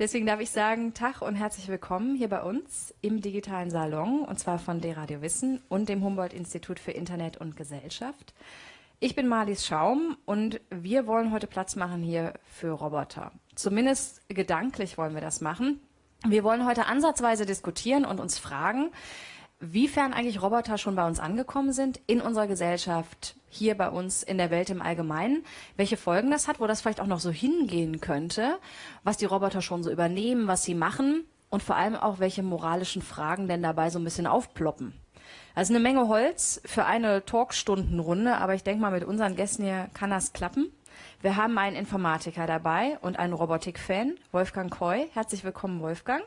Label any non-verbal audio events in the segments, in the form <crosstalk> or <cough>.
Deswegen darf ich sagen, Tag und herzlich willkommen hier bei uns im digitalen Salon und zwar von D-Radio Wissen und dem Humboldt-Institut für Internet und Gesellschaft. Ich bin Marlies Schaum und wir wollen heute Platz machen hier für Roboter. Zumindest gedanklich wollen wir das machen. Wir wollen heute ansatzweise diskutieren und uns fragen, wiefern eigentlich Roboter schon bei uns angekommen sind in unserer Gesellschaft, hier bei uns in der Welt im Allgemeinen, welche Folgen das hat, wo das vielleicht auch noch so hingehen könnte, was die Roboter schon so übernehmen, was sie machen und vor allem auch, welche moralischen Fragen denn dabei so ein bisschen aufploppen. Also eine Menge Holz für eine Talkstundenrunde, aber ich denke mal, mit unseren Gästen hier kann das klappen. Wir haben einen Informatiker dabei und einen Robotik-Fan, Wolfgang Koy. Herzlich willkommen, Wolfgang.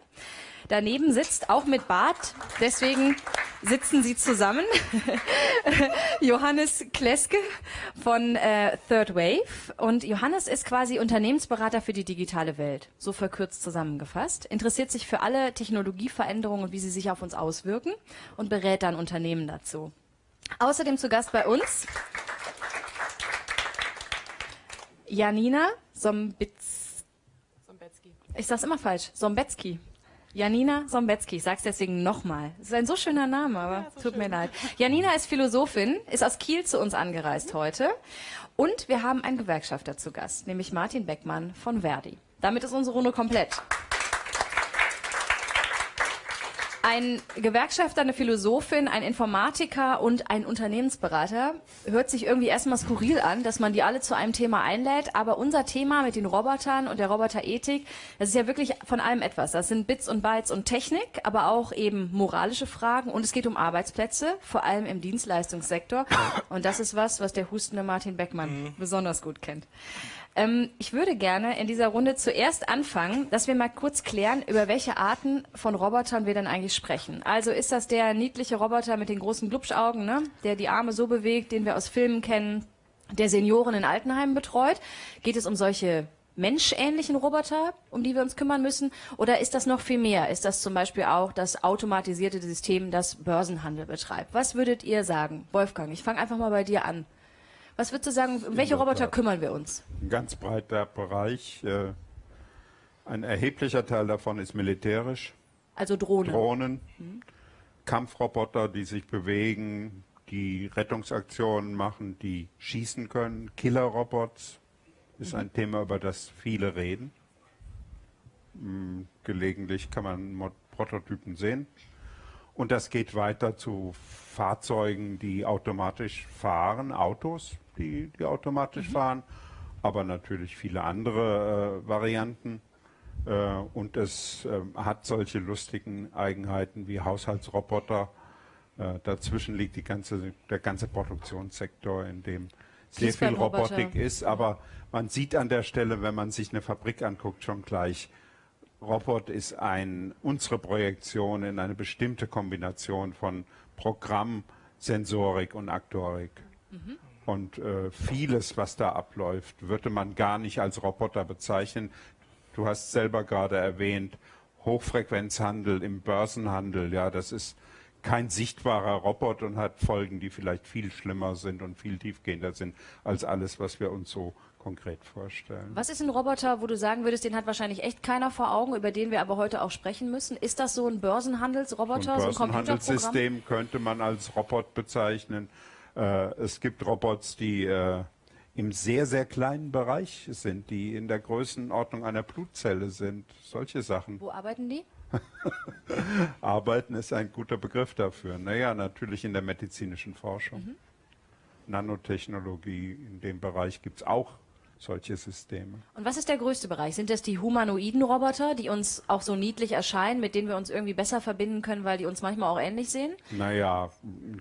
Daneben sitzt auch mit Bart, deswegen sitzen sie zusammen, <laughs> Johannes Kleske von äh, Third Wave. Und Johannes ist quasi Unternehmensberater für die digitale Welt, so verkürzt zusammengefasst, interessiert sich für alle Technologieveränderungen und wie sie sich auf uns auswirken und berät dann Unternehmen dazu. Außerdem zu Gast bei uns Janina Sombitz. Ich sag's immer falsch. Sombetzky. Janina Sombetzky, ich sag's deswegen nochmal. Es ist ein so schöner Name, aber ja, tut schön. mir leid. Janina ist Philosophin, ist aus Kiel zu uns angereist heute. Und wir haben einen Gewerkschafter zu Gast, nämlich Martin Beckmann von Verdi. Damit ist unsere Runde komplett. Ein Gewerkschafter, eine Philosophin, ein Informatiker und ein Unternehmensberater hört sich irgendwie erstmal skurril an, dass man die alle zu einem Thema einlädt. Aber unser Thema mit den Robotern und der Roboterethik, das ist ja wirklich von allem etwas. Das sind Bits und Bytes und Technik, aber auch eben moralische Fragen. Und es geht um Arbeitsplätze, vor allem im Dienstleistungssektor. Und das ist was, was der hustende Martin Beckmann mhm. besonders gut kennt. Ähm, ich würde gerne in dieser Runde zuerst anfangen, dass wir mal kurz klären, über welche Arten von Robotern wir denn eigentlich sprechen. Also ist das der niedliche Roboter mit den großen Glubschaugen, ne? der die Arme so bewegt, den wir aus Filmen kennen, der Senioren in Altenheimen betreut? Geht es um solche menschähnlichen Roboter, um die wir uns kümmern müssen? Oder ist das noch viel mehr? Ist das zum Beispiel auch das automatisierte System, das Börsenhandel betreibt? Was würdet ihr sagen? Wolfgang, ich fange einfach mal bei dir an. Was würdest du sagen, um welche Roboter kümmern wir uns? Ein ganz breiter Bereich. Äh, ein erheblicher Teil davon ist militärisch. Also Drohnen. Drohnen, mhm. Kampfroboter, die sich bewegen, die Rettungsaktionen machen, die schießen können. Killerrobots ist mhm. ein Thema, über das viele reden. Hm, gelegentlich kann man Prototypen sehen. Und das geht weiter zu Fahrzeugen, die automatisch fahren, Autos, die, die automatisch mhm. fahren, aber natürlich viele andere äh, Varianten. Äh, und es äh, hat solche lustigen Eigenheiten wie Haushaltsroboter. Äh, dazwischen liegt die ganze, der ganze Produktionssektor, in dem sehr viel Robotik ist. Aber man sieht an der Stelle, wenn man sich eine Fabrik anguckt, schon gleich, Robot ist ein, unsere Projektion in eine bestimmte Kombination von Programm, Sensorik und Aktorik. Mhm. Und äh, vieles, was da abläuft, würde man gar nicht als Roboter bezeichnen. Du hast selber gerade erwähnt, Hochfrequenzhandel im Börsenhandel, ja, das ist kein sichtbarer Roboter und hat Folgen, die vielleicht viel schlimmer sind und viel tiefgehender sind als alles, was wir uns so konkret vorstellen. Was ist ein Roboter, wo du sagen würdest, den hat wahrscheinlich echt keiner vor Augen, über den wir aber heute auch sprechen müssen? Ist das so ein Börsenhandelsroboter, ein so ein Börsenhandelssystem könnte man als Robot bezeichnen. Äh, es gibt Robots, die äh, im sehr, sehr kleinen Bereich sind, die in der Größenordnung einer Blutzelle sind. Solche Sachen. Wo arbeiten die? <laughs> Arbeiten ist ein guter Begriff dafür. Naja, natürlich in der medizinischen Forschung. Mhm. Nanotechnologie, in dem Bereich gibt es auch solche Systeme. Und was ist der größte Bereich? Sind das die humanoiden Roboter, die uns auch so niedlich erscheinen, mit denen wir uns irgendwie besser verbinden können, weil die uns manchmal auch ähnlich sehen? Naja,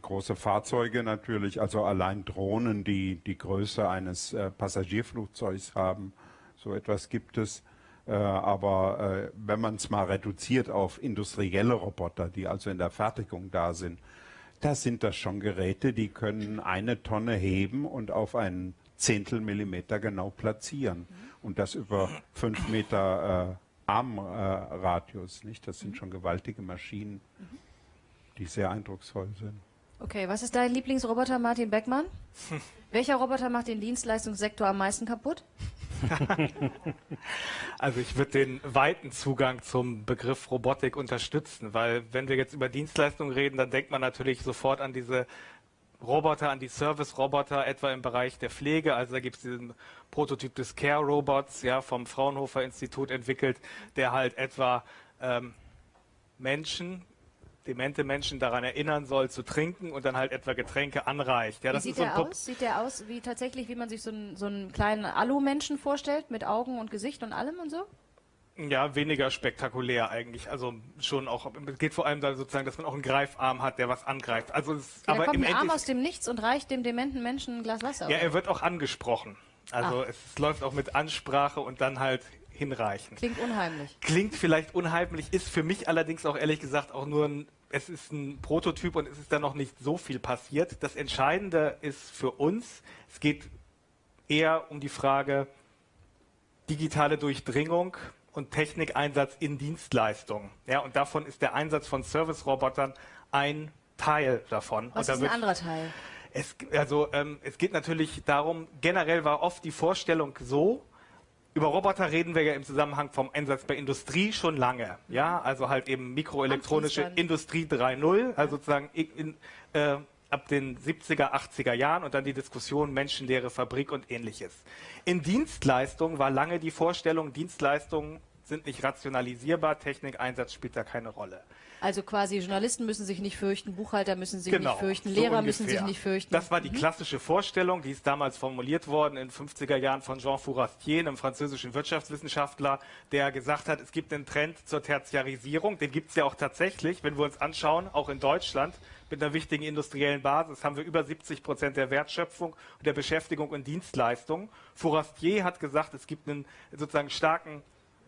große Fahrzeuge natürlich, also allein Drohnen, die die Größe eines äh, Passagierflugzeugs haben. So etwas gibt es. Äh, aber äh, wenn man es mal reduziert auf industrielle Roboter, die also in der Fertigung da sind, da sind das schon Geräte, die können eine Tonne heben und auf einen Zehntel Millimeter genau platzieren. Und das über fünf Meter äh, Armradius. Nicht? Das sind mhm. schon gewaltige Maschinen, die sehr eindrucksvoll sind. Okay, was ist dein Lieblingsroboter, Martin Beckmann? <laughs> Welcher Roboter macht den Dienstleistungssektor am meisten kaputt? <laughs> also ich würde den weiten Zugang zum Begriff Robotik unterstützen, weil wenn wir jetzt über Dienstleistungen reden, dann denkt man natürlich sofort an diese Roboter, an die Service-Roboter, etwa im Bereich der Pflege. Also da gibt es diesen Prototyp des Care-Robots, ja, vom Fraunhofer Institut entwickelt, der halt etwa ähm, Menschen, demente Menschen daran erinnern soll, zu trinken und dann halt etwa Getränke anreicht. Ja, wie sieht der so aus? Sieht der aus wie tatsächlich, wie man sich so einen, so einen kleinen Alu-Menschen vorstellt, mit Augen und Gesicht und allem und so? Ja, weniger spektakulär eigentlich. Also schon auch, es geht vor allem da sozusagen, dass man auch einen Greifarm hat, der was angreift. Also es, ja, aber kommt im ein Arm aus dem Nichts und reicht dem dementen Menschen ein Glas Wasser. Ja, er wird auch angesprochen. Also Ach. es läuft auch mit Ansprache und dann halt hinreichen. Klingt unheimlich. Klingt vielleicht unheimlich, ist für mich allerdings auch ehrlich gesagt auch nur ein, es ist ein Prototyp und es ist da noch nicht so viel passiert. Das Entscheidende ist für uns, es geht eher um die Frage digitale Durchdringung und Technikeinsatz in Dienstleistungen. Ja, und davon ist der Einsatz von Service-Robotern ein Teil davon. Was ist ein anderer Teil? Es, also, ähm, es geht natürlich darum, generell war oft die Vorstellung so, über Roboter reden wir ja im Zusammenhang vom Einsatz bei Industrie schon lange. Ja, also halt eben mikroelektronische Industrie 3.0, also sozusagen in, äh, ab den 70er, 80er Jahren und dann die Diskussion menschenleere Fabrik und ähnliches. In Dienstleistungen war lange die Vorstellung, Dienstleistungen sind nicht rationalisierbar, Technikeinsatz spielt da keine Rolle. Also quasi Journalisten müssen sich nicht fürchten, Buchhalter müssen sich genau, nicht fürchten, Lehrer so müssen sich nicht fürchten. Das war die mhm. klassische Vorstellung, die ist damals formuliert worden in den 50er Jahren von Jean Fourastier, einem französischen Wirtschaftswissenschaftler, der gesagt hat, es gibt einen Trend zur Tertiarisierung, den gibt es ja auch tatsächlich, wenn wir uns anschauen, auch in Deutschland mit einer wichtigen industriellen Basis haben wir über 70 Prozent der Wertschöpfung und der Beschäftigung und Dienstleistungen. Fourastier hat gesagt, es gibt einen sozusagen starken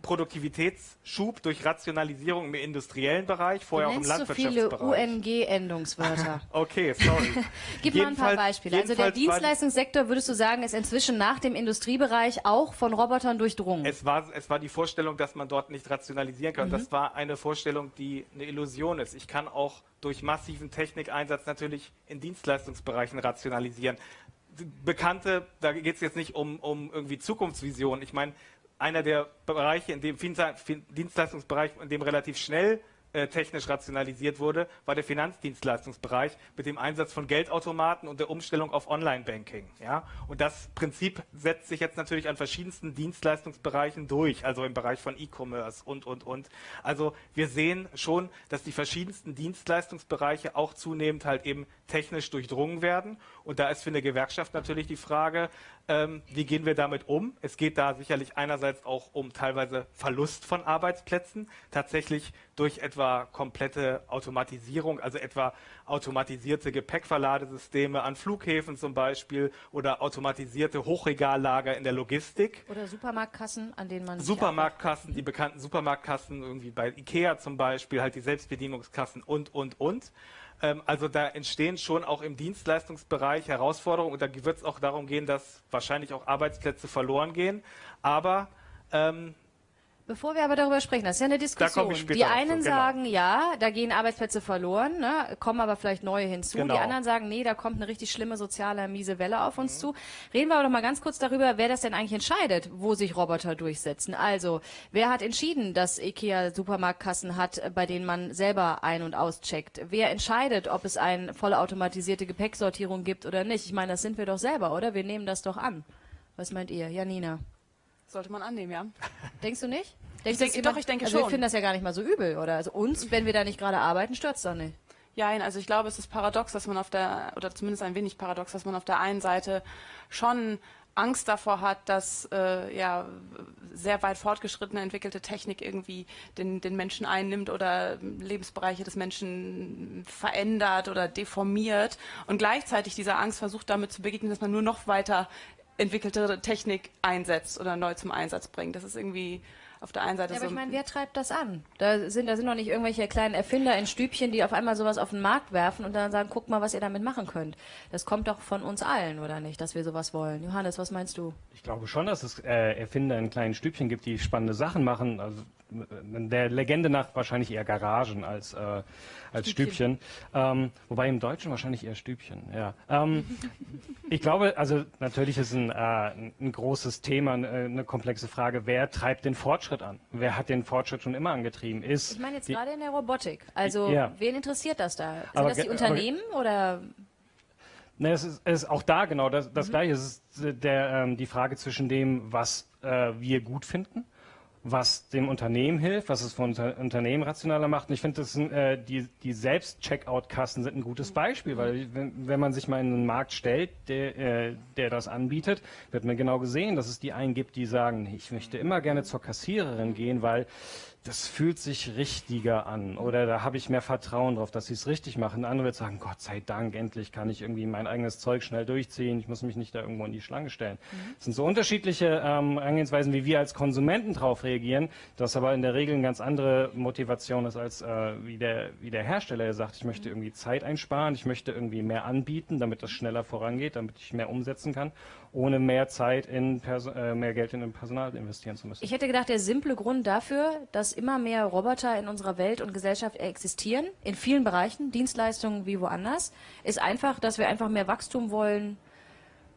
Produktivitätsschub durch Rationalisierung im industriellen Bereich, vorher auch im Landwirtschaftsbereich. so viele UNG-Endungswörter. <laughs> okay, sorry. <laughs> Gib mal ein paar Beispiele. Also der Dienstleistungssektor, würdest du sagen, ist inzwischen nach dem Industriebereich auch von Robotern durchdrungen? Es war, es war die Vorstellung, dass man dort nicht rationalisieren kann. Mhm. Das war eine Vorstellung, die eine Illusion ist. Ich kann auch durch massiven Technikeinsatz natürlich in Dienstleistungsbereichen rationalisieren. Bekannte, da geht es jetzt nicht um, um irgendwie Zukunftsvisionen. Ich meine, einer der Bereiche, in dem Dienstleistungsbereich, in dem relativ schnell äh, technisch rationalisiert wurde, war der Finanzdienstleistungsbereich mit dem Einsatz von Geldautomaten und der Umstellung auf Online-Banking. Ja? Und das Prinzip setzt sich jetzt natürlich an verschiedensten Dienstleistungsbereichen durch, also im Bereich von E-Commerce und, und, und. Also wir sehen schon, dass die verschiedensten Dienstleistungsbereiche auch zunehmend halt eben technisch durchdrungen werden. Und da ist für eine Gewerkschaft natürlich die Frage, ähm, wie gehen wir damit um? Es geht da sicherlich einerseits auch um teilweise Verlust von Arbeitsplätzen, tatsächlich durch etwa komplette Automatisierung, also etwa automatisierte Gepäckverladesysteme an Flughäfen zum Beispiel oder automatisierte Hochregallager in der Logistik. Oder Supermarktkassen, an denen man Supermarktkassen, die bekannten Supermarktkassen, irgendwie bei Ikea zum Beispiel, halt die Selbstbedienungskassen und, und, und. Ähm, also da entstehen schon auch im Dienstleistungsbereich Herausforderungen und da wird es auch darum gehen, dass wahrscheinlich auch Arbeitsplätze verloren gehen. Aber ähm, Bevor wir aber darüber sprechen, das ist ja eine Diskussion. die einen so, genau. sagen, ja, da gehen Arbeitsplätze verloren, ne, kommen aber vielleicht neue hinzu. Genau. Die anderen sagen, nee, da kommt eine richtig schlimme soziale miese Welle auf uns mhm. zu. Reden wir aber doch mal ganz kurz darüber, wer das denn eigentlich entscheidet, wo sich Roboter durchsetzen. Also, wer hat entschieden, dass IKEA Supermarktkassen hat, bei denen man selber ein- und auscheckt? Wer entscheidet, ob es eine vollautomatisierte Gepäcksortierung gibt oder nicht? Ich meine, das sind wir doch selber, oder? Wir nehmen das doch an. Was meint ihr, Janina? Sollte man annehmen, ja. <laughs> Denkst du nicht? Denkst ich denke, doch, ich denke also schon. Wir finden das ja gar nicht mal so übel, oder? Also uns, wenn wir da nicht gerade arbeiten, stört es doch nicht. Ja, also ich glaube, es ist paradox, dass man auf der, oder zumindest ein wenig paradox, dass man auf der einen Seite schon Angst davor hat, dass äh, ja sehr weit fortgeschrittene entwickelte Technik irgendwie den, den Menschen einnimmt oder Lebensbereiche des Menschen verändert oder deformiert und gleichzeitig dieser Angst versucht damit zu begegnen, dass man nur noch weiter entwickelte Technik einsetzt oder neu zum Einsatz bringt. Das ist irgendwie auf der einen Seite ja, aber so. ich meine, wer treibt das an? Da sind, da sind doch nicht irgendwelche kleinen Erfinder in Stübchen, die auf einmal sowas auf den Markt werfen und dann sagen, guck mal, was ihr damit machen könnt. Das kommt doch von uns allen, oder nicht, dass wir sowas wollen? Johannes, was meinst du? Ich glaube schon, dass es äh, Erfinder in kleinen Stübchen gibt, die spannende Sachen machen. Also der Legende nach wahrscheinlich eher Garagen als, äh, als Stübchen. Stübchen. Ähm, wobei im Deutschen wahrscheinlich eher Stübchen, ja. Ähm, <laughs> ich glaube, also natürlich ist ein, äh, ein großes Thema, eine, eine komplexe Frage, wer treibt den Fortschritt an? Wer hat den Fortschritt schon immer angetrieben? Ist ich meine jetzt gerade in der Robotik. Also ja. wen interessiert das da? Sind aber, das die Unternehmen aber, oder Ne, es ist, es ist auch da genau das, das mhm. Gleiche. Es ist der, ähm, die Frage zwischen dem, was äh, wir gut finden, was dem Unternehmen hilft, was es von Unter Unternehmen rationaler macht. Und ich finde, äh, die, die Selbst-Checkout-Kassen sind ein gutes. Beispiel, weil wenn, wenn, man sich mal in einen Markt stellt, der, äh, der das anbietet, wird man genau gesehen, dass es die einen gibt, die sagen, ich möchte immer gerne zur Kassiererin gehen, weil das fühlt sich richtiger an oder da habe ich mehr Vertrauen drauf, dass sie es richtig machen. Andere wird sagen, Gott sei Dank, endlich kann ich irgendwie mein eigenes Zeug schnell durchziehen, ich muss mich nicht da irgendwo in die Schlange stellen. Mhm. Das sind so unterschiedliche ähm, Angehensweisen, wie wir als Konsumenten darauf reagieren, das aber in der Regel eine ganz andere Motivation ist, als äh, wie, der, wie der Hersteller, der sagt, ich möchte irgendwie Zeit einsparen, ich möchte irgendwie mehr anbieten, damit das schneller vorangeht, damit ich mehr umsetzen kann ohne mehr Zeit in Perso äh, mehr Geld in Personal investieren zu müssen. Ich hätte gedacht, der simple Grund dafür, dass immer mehr Roboter in unserer Welt und Gesellschaft existieren, in vielen Bereichen, Dienstleistungen wie woanders, ist einfach, dass wir einfach mehr Wachstum wollen,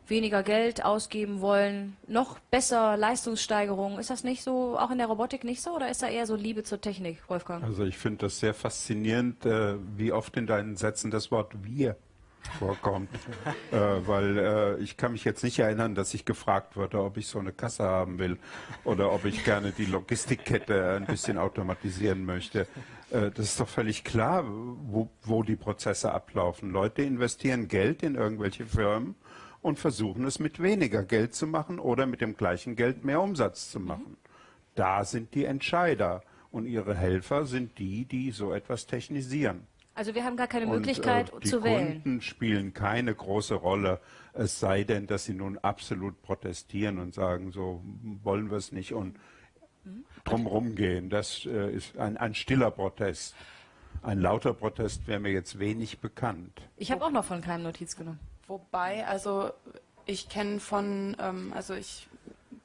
weniger Geld ausgeben wollen, noch besser Leistungssteigerung. Ist das nicht so, auch in der Robotik nicht so, oder ist da eher so Liebe zur Technik, Wolfgang? Also ich finde das sehr faszinierend, äh, wie oft in deinen Sätzen das Wort wir vorkommt. äh, weil äh, ich kann mich jetzt nicht erinnern, dass ich gefragt wurde, ob ich so eine Kasse haben will oder ob ich gerne die Logistikkette ein bisschen automatisieren möchte. Äh, das ist doch völlig klar, wo, wo die Prozesse ablaufen. Leute investieren Geld in irgendwelche Firmen und versuchen es mit weniger Geld zu machen oder mit dem gleichen Geld mehr Umsatz zu machen. Da sind die Entscheider und ihre Helfer sind die, die so etwas technisieren. Also wir haben gar keine Möglichkeit und, äh, zu wählen. Die Kunden spielen keine große Rolle, es sei denn, dass sie nun absolut protestieren und sagen, so wollen wir es nicht und drumherum gehen. Das äh, ist ein, ein stiller Protest. Ein lauter Protest wäre mir jetzt wenig bekannt. Ich habe auch noch von keinem Notiz genommen. Wobei, also ich kenne von, ähm, also ich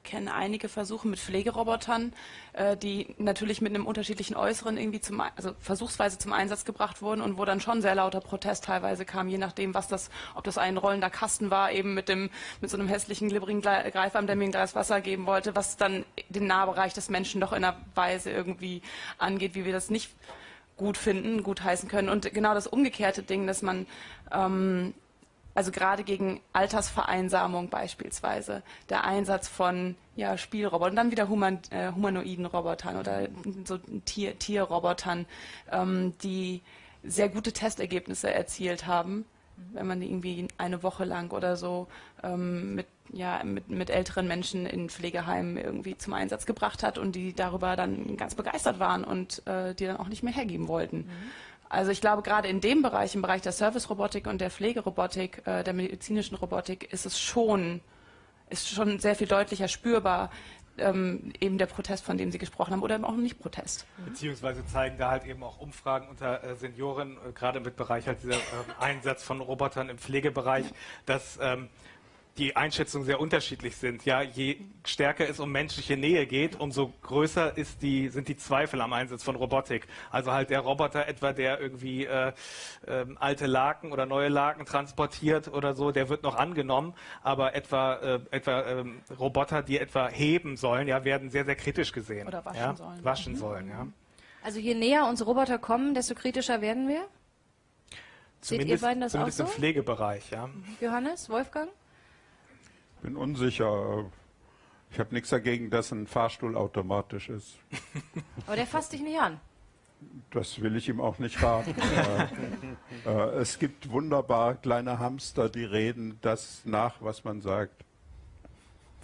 kenne einige Versuche mit Pflegerobotern, äh, die natürlich mit einem unterschiedlichen Äußeren irgendwie zum, also versuchsweise zum Einsatz gebracht wurden und wo dann schon sehr lauter Protest teilweise kam, je nachdem, was das, ob das ein rollender Kasten war, eben mit dem, mit so einem hässlichen, glibberigen Greifarm, der mir ein Glas Wasser geben wollte, was dann den Nahbereich des Menschen doch in einer Weise irgendwie angeht, wie wir das nicht gut finden, gut heißen können. Und genau das umgekehrte Ding, dass man ähm, also gerade gegen Altersvereinsamung beispielsweise, der Einsatz von ja, Spielrobotern, dann wieder human, äh, humanoiden Robotern oder so Tier, Tierrobotern, ähm, die sehr gute Testergebnisse erzielt haben, wenn man irgendwie eine Woche lang oder so ähm, mit, ja, mit, mit älteren Menschen in Pflegeheimen irgendwie zum Einsatz gebracht hat und die darüber dann ganz begeistert waren und äh, die dann auch nicht mehr hergeben wollten. Mhm. Also ich glaube, gerade in dem Bereich, im Bereich der Service-Robotik und der Pflegerobotik, äh, der medizinischen Robotik, ist es schon, ist schon sehr viel deutlicher spürbar, ähm, eben der Protest, von dem Sie gesprochen haben, oder eben auch nicht Protest. Beziehungsweise zeigen da halt eben auch Umfragen unter äh, Senioren, äh, gerade mit Bereich halt dieser äh, Einsatz von Robotern im Pflegebereich, dass ähm, die Einschätzungen sehr unterschiedlich sind. Ja, je stärker es um menschliche Nähe geht, umso größer ist die, sind die Zweifel am Einsatz von Robotik. Also halt der Roboter etwa, der irgendwie äh, äh, alte Laken oder neue Laken transportiert oder so, der wird noch angenommen, aber etwa, äh, etwa äh, Roboter, die etwa heben sollen, ja, werden sehr, sehr kritisch gesehen. Oder waschen ja? sollen. Waschen mhm. sollen, ja. Also je näher unsere Roboter kommen, desto kritischer werden wir? Seht ihr beiden das auch so? im Pflegebereich, ja. Johannes, Wolfgang? Bin unsicher. Ich habe nichts dagegen, dass ein Fahrstuhl automatisch ist. <laughs> Aber der fasst dich nicht an. Das will ich ihm auch nicht raten. <laughs> äh, äh, es gibt wunderbar kleine Hamster, die reden das nach, was man sagt.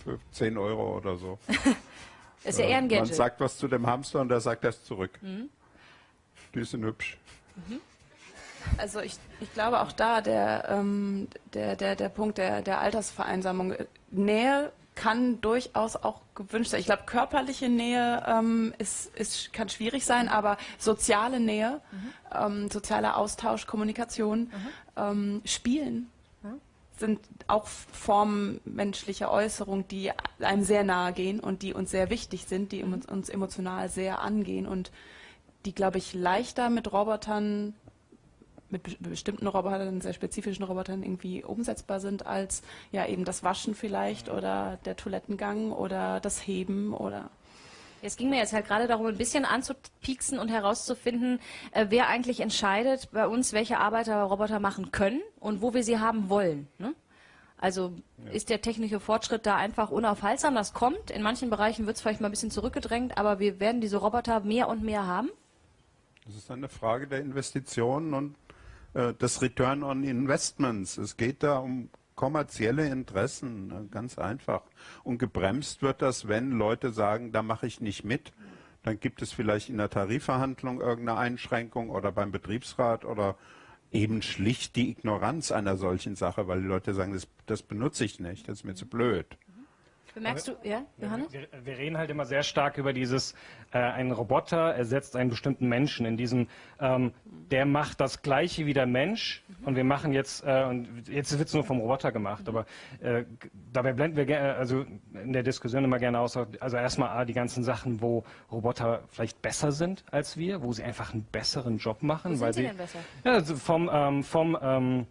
Für 10 Euro oder so. <laughs> ist ja eher ein Gadget. Man sagt was zu dem Hamster und der sagt das zurück. Mhm. Die sind hübsch. Mhm. Also ich, ich glaube auch da der, ähm, der, der, der Punkt der, der Altersvereinsamung. Nähe kann durchaus auch gewünscht sein. Ich glaube, körperliche Nähe ähm, ist, ist, kann schwierig sein, aber soziale Nähe, mhm. ähm, sozialer Austausch, Kommunikation, mhm. ähm, Spielen, sind auch Formen menschlicher Äußerung, die einem sehr nahe gehen und die uns sehr wichtig sind, die uns, uns emotional sehr angehen und die, glaube ich, leichter mit Robotern, mit be bestimmten Robotern, sehr spezifischen Robotern irgendwie umsetzbar sind, als ja eben das Waschen vielleicht oder der Toilettengang oder das Heben oder es ging mir jetzt halt gerade darum, ein bisschen anzupieksen und herauszufinden, äh, wer eigentlich entscheidet bei uns, welche Arbeiter Roboter machen können und wo wir sie haben wollen. Ne? Also ja. ist der technische Fortschritt da einfach unaufhaltsam? Das kommt. In manchen Bereichen wird es vielleicht mal ein bisschen zurückgedrängt, aber wir werden diese Roboter mehr und mehr haben. Das ist eine Frage der Investitionen und des Return on Investments. Es geht da um kommerzielle Interessen, ne, ganz einfach. Und gebremst wird das, wenn Leute sagen, da mache ich nicht mit. Dann gibt es vielleicht in der Tarifverhandlung irgendeine Einschränkung oder beim Betriebsrat oder eben schlicht die Ignoranz einer solchen Sache, weil die Leute sagen, das, das benutze ich nicht, das ist mir zu blöd. Bemerkst du, ja, Johannes? Wir, wir, reden halt immer sehr stark über dieses, äh, ein Roboter ersetzt einen bestimmten Menschen. In diesem, ähm, der macht das Gleiche wie der Mensch mhm. und wir machen jetzt, äh, und jetzt wird es nur vom Roboter gemacht, mhm. aber äh, dabei blenden wir also in der Diskussion immer gerne aus, also erstmal die ganzen Sachen, wo Roboter vielleicht besser sind als wir, wo sie einfach einen besseren Job machen. Wo weil sind sie, denn besser? Ja, also vom, ähm, vom ähm,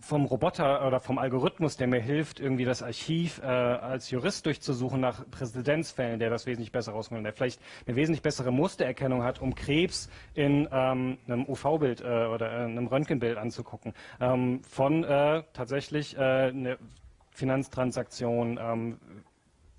vom Roboter oder vom Algorithmus, der mir hilft, irgendwie das Archiv äh, als Jurist durchzusuchen nach Präzedenzfällen, der das wesentlich besser rausholt, der vielleicht eine wesentlich bessere Mustererkennung hat, um Krebs in ähm, einem UV-Bild äh, oder äh, einem Röntgenbild anzugucken, ähm, von äh, tatsächlich äh, eine Finanztransaktion, ähm,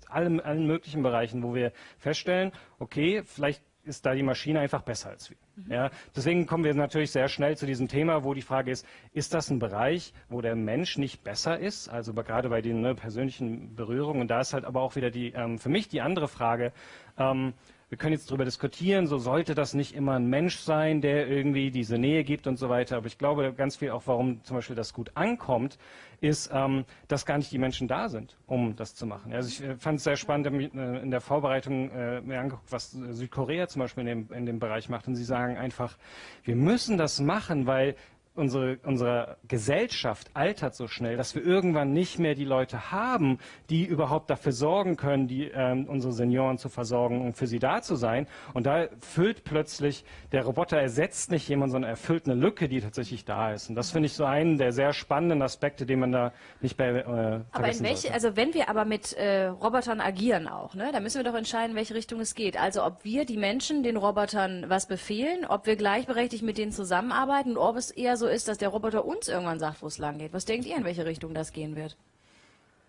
allen, allen möglichen Bereichen, wo wir feststellen, okay, vielleicht ist da die Maschine einfach besser als wir. Mhm. Ja, deswegen kommen wir natürlich sehr schnell zu diesem Thema, wo die Frage ist, ist das ein Bereich, wo der Mensch nicht besser ist? Also gerade bei den ne, persönlichen Berührungen. Und da ist halt aber auch wieder die, ähm, für mich die andere Frage, ähm, wir können jetzt darüber diskutieren, so sollte das nicht immer ein Mensch sein, der irgendwie diese Nähe gibt und so weiter. Aber ich glaube ganz viel auch, warum zum Beispiel das gut ankommt, ist, ähm, dass gar nicht die Menschen da sind, um das zu machen. Also ich äh, fand es sehr spannend äh, in der Vorbereitung äh, mir angeguckt, was Südkorea zum Beispiel in dem, in dem Bereich macht. Und sie sagen einfach, wir müssen das machen, weil unsere, unsere Gesellschaft altert so schnell, dass wir irgendwann nicht mehr die Leute haben, die überhaupt dafür sorgen können, die, ähm, unsere Senioren zu versorgen und für sie da zu sein. Und da füllt plötzlich, der Roboter ersetzt nicht jemanden, sondern erfüllt eine Lücke, die tatsächlich da ist. Und das finde ich so einen der sehr spannenden Aspekte, den man da nicht bei äh, Aber in welche, sollte. also wenn wir aber mit äh, Robotern agieren auch, ne, dann müssen wir doch entscheiden, in welche Richtung es geht. Also ob wir die Menschen den Robotern was befehlen, ob wir gleichberechtigt mit denen zusammenarbeiten, ob es eher so ist, dass der Roboter uns irgendwann sagt, wo es lang geht. Was denkt ihr, in welche Richtung das gehen wird?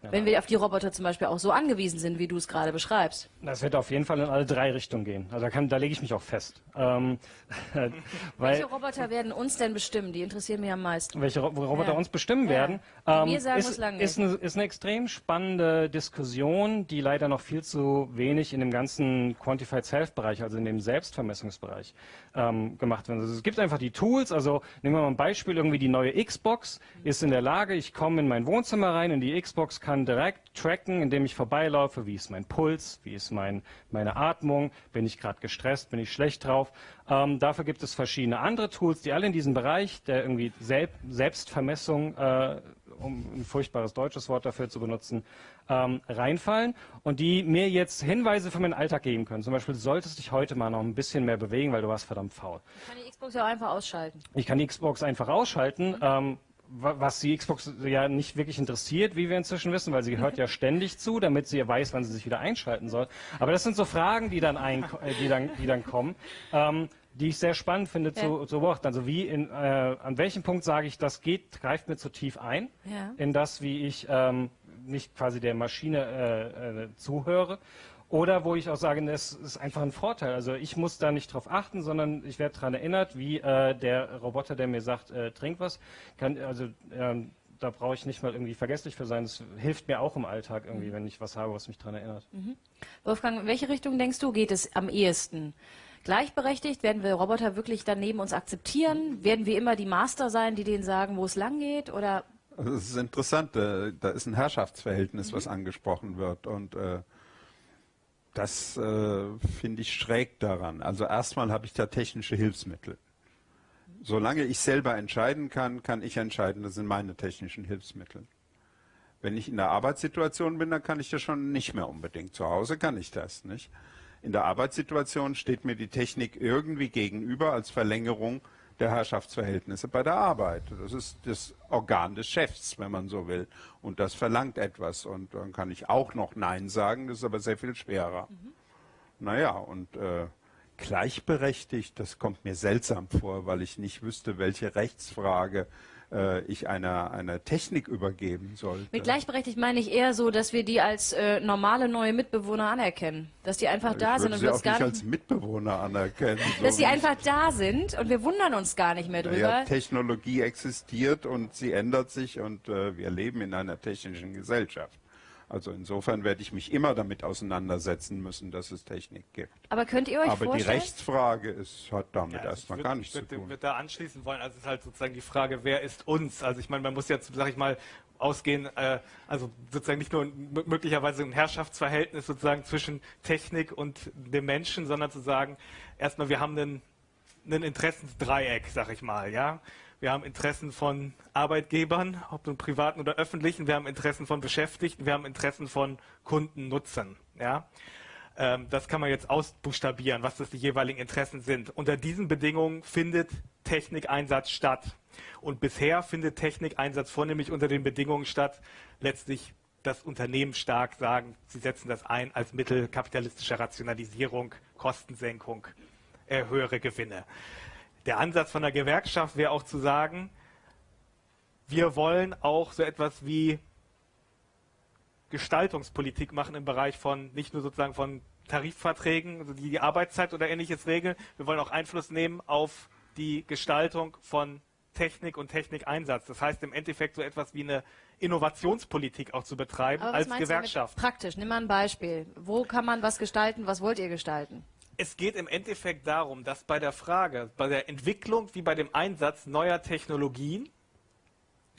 Wenn wir auf die Roboter zum Beispiel auch so angewiesen sind, wie du es gerade beschreibst. Das wird auf jeden Fall in alle drei Richtungen gehen. Also da, kann, da lege ich mich auch fest. Ähm, <laughs> welche Roboter werden uns denn bestimmen? Die interessieren mich am meisten. Welche Roboter ja. uns bestimmen ja. werden? Ähm, wir sagen, ist, lang. Ist eine, ist eine extrem spannende Diskussion, die leider noch viel zu wenig in dem ganzen Quantified Self-Bereich, also in dem Selbstvermessungsbereich, ähm, gemacht wird. Also es gibt einfach die Tools. Also nehmen wir mal ein Beispiel, irgendwie die neue Xbox ist in der Lage, ich komme in mein Wohnzimmer rein, in die Xbox kann kann direkt tracken, indem ich vorbeilaufe, wie ist mein Puls, wie ist mein, meine Atmung, bin ich gerade gestresst, bin ich schlecht drauf. Ähm, dafür gibt es verschiedene andere Tools, die alle in diesen Bereich der irgendwie Selb Selbstvermessung, äh, um ein furchtbares deutsches Wort dafür zu benutzen, ähm, reinfallen und die mir jetzt Hinweise für meinen Alltag geben können. Zum Beispiel, du solltest dich heute mal noch ein bisschen mehr bewegen, weil du warst verdammt faul. Ich kann die Xbox ja auch einfach ausschalten. Ich kann die Xbox einfach ausschalten. Mhm. Ähm, was die Xbox ja nicht wirklich interessiert, wie wir inzwischen wissen, weil sie hört ja ständig zu, damit sie ja weiß, wann sie sich wieder einschalten soll. Aber das sind so Fragen, die dann, ein, äh, die dann, die dann kommen, ähm, die ich sehr spannend finde ja. zu, zu beobachten. Also wie in, äh, an welchem Punkt sage ich, das geht, greift mir zu tief ein ja. in das, wie ich ähm, nicht quasi der Maschine äh, äh, zuhöre oder wo ich auch sage, es ist einfach ein Vorteil. Also ich muss da nicht drauf achten, sondern ich werde daran erinnert, wie äh, der Roboter, der mir sagt, äh, trink was, kann, also ähm, da brauche ich nicht mal irgendwie vergesslich für sein. Das hilft mir auch im Alltag irgendwie, mhm. wenn ich was habe, was mich daran erinnert. Mhm. Wolfgang, in welche Richtung denkst du, geht es am ehesten? Gleichberechtigt? Werden wir Roboter wirklich dann neben uns akzeptieren? Werden wir immer die Master sein, die denen sagen, wo es lang geht? Oder? Also das ist interessant. Äh, da ist ein Herrschaftsverhältnis, mhm. was angesprochen wird. Und äh, das äh, finde ich schräg daran. Also erstmal habe ich da technische Hilfsmittel. solange ich selber entscheiden kann, kann ich entscheiden, das sind meine technischen Hilfsmittel. Wenn ich in der Arbeitssituation bin, dann kann ich das schon nicht mehr unbedingt. Zu Hause kann ich das nicht. In der Arbeitssituation steht mir die Technik irgendwie gegenüber als Verlängerung der Herrschaftsverhältnisse bei der Arbeit. Das ist das Organ des Chefs, wenn man so will. Und das verlangt etwas. Und dann kann ich auch noch Nein sagen, das ist aber sehr viel schwerer. Mhm. Naja, und äh, gleichberechtigt, das kommt mir seltsam vor, weil ich nicht wüsste, welche Rechtsfrage äh, ich einer, einer Technik übergeben sollte. Mit gleichberechtigt meine ich eher so, dass wir die als äh, normale neue Mitbewohner anerkennen. Dass die einfach ich da sind und wir uns gar nicht als Mitbewohner anerkennen. <laughs> dass sie einfach da sind und wir wundern uns gar nicht mehr drüber. Ja, Technologie existiert und sie ändert sich und äh, wir leben in einer technischen Gesellschaft. Also insofern werde ich mich immer damit auseinandersetzen müssen, dass es Technik gibt. Aber könnt ihr euch Aber vorstellen? die Rechtsfrage ist, hat damit ja, erstmal würd, gar nichts würd, zu tun. Ich würde da anschließen wollen. Also es ist halt sozusagen die Frage, wer ist uns? Also ich meine, man muss jetzt, sag ich mal, ausgehen, äh, also sozusagen nicht nur möglicherweise ein Herrschaftsverhältnis sozusagen zwischen Technik und dem Menschen, sondern zu sagen, erstmal, wir haben einen, einen Interessensdreieck, sag ich mal, ja. Wir haben Interessen von Arbeitgebern, ob nun privaten oder öffentlichen. Wir haben Interessen von Beschäftigten. Wir haben Interessen von Kunden, Nutzern. Ja? Ähm, das kann man jetzt ausbuchstabieren, was das die jeweiligen Interessen sind. Unter diesen Bedingungen findet Technikeinsatz statt. Und bisher findet Technikeinsatz vornehmlich unter den Bedingungen statt, letztlich das Unternehmen stark sagen, sie setzen das ein als Mittel kapitalistischer Rationalisierung, Kostensenkung, äh, höhere Gewinne. Der Ansatz von der Gewerkschaft wäre auch zu sagen, wir wollen auch so etwas wie Gestaltungspolitik machen im Bereich von nicht nur sozusagen von Tarifverträgen, also die die Arbeitszeit oder ähnliches regeln. Wir wollen auch Einfluss nehmen auf die Gestaltung von Technik und Technikeinsatz. Das heißt im Endeffekt so etwas wie eine Innovationspolitik auch zu betreiben als Gewerkschaft. Praktisch, nimm mal ein Beispiel. Wo kann man was gestalten? Was wollt ihr gestalten? Es geht im Endeffekt darum, dass bei der Frage, bei der Entwicklung wie bei dem Einsatz neuer Technologien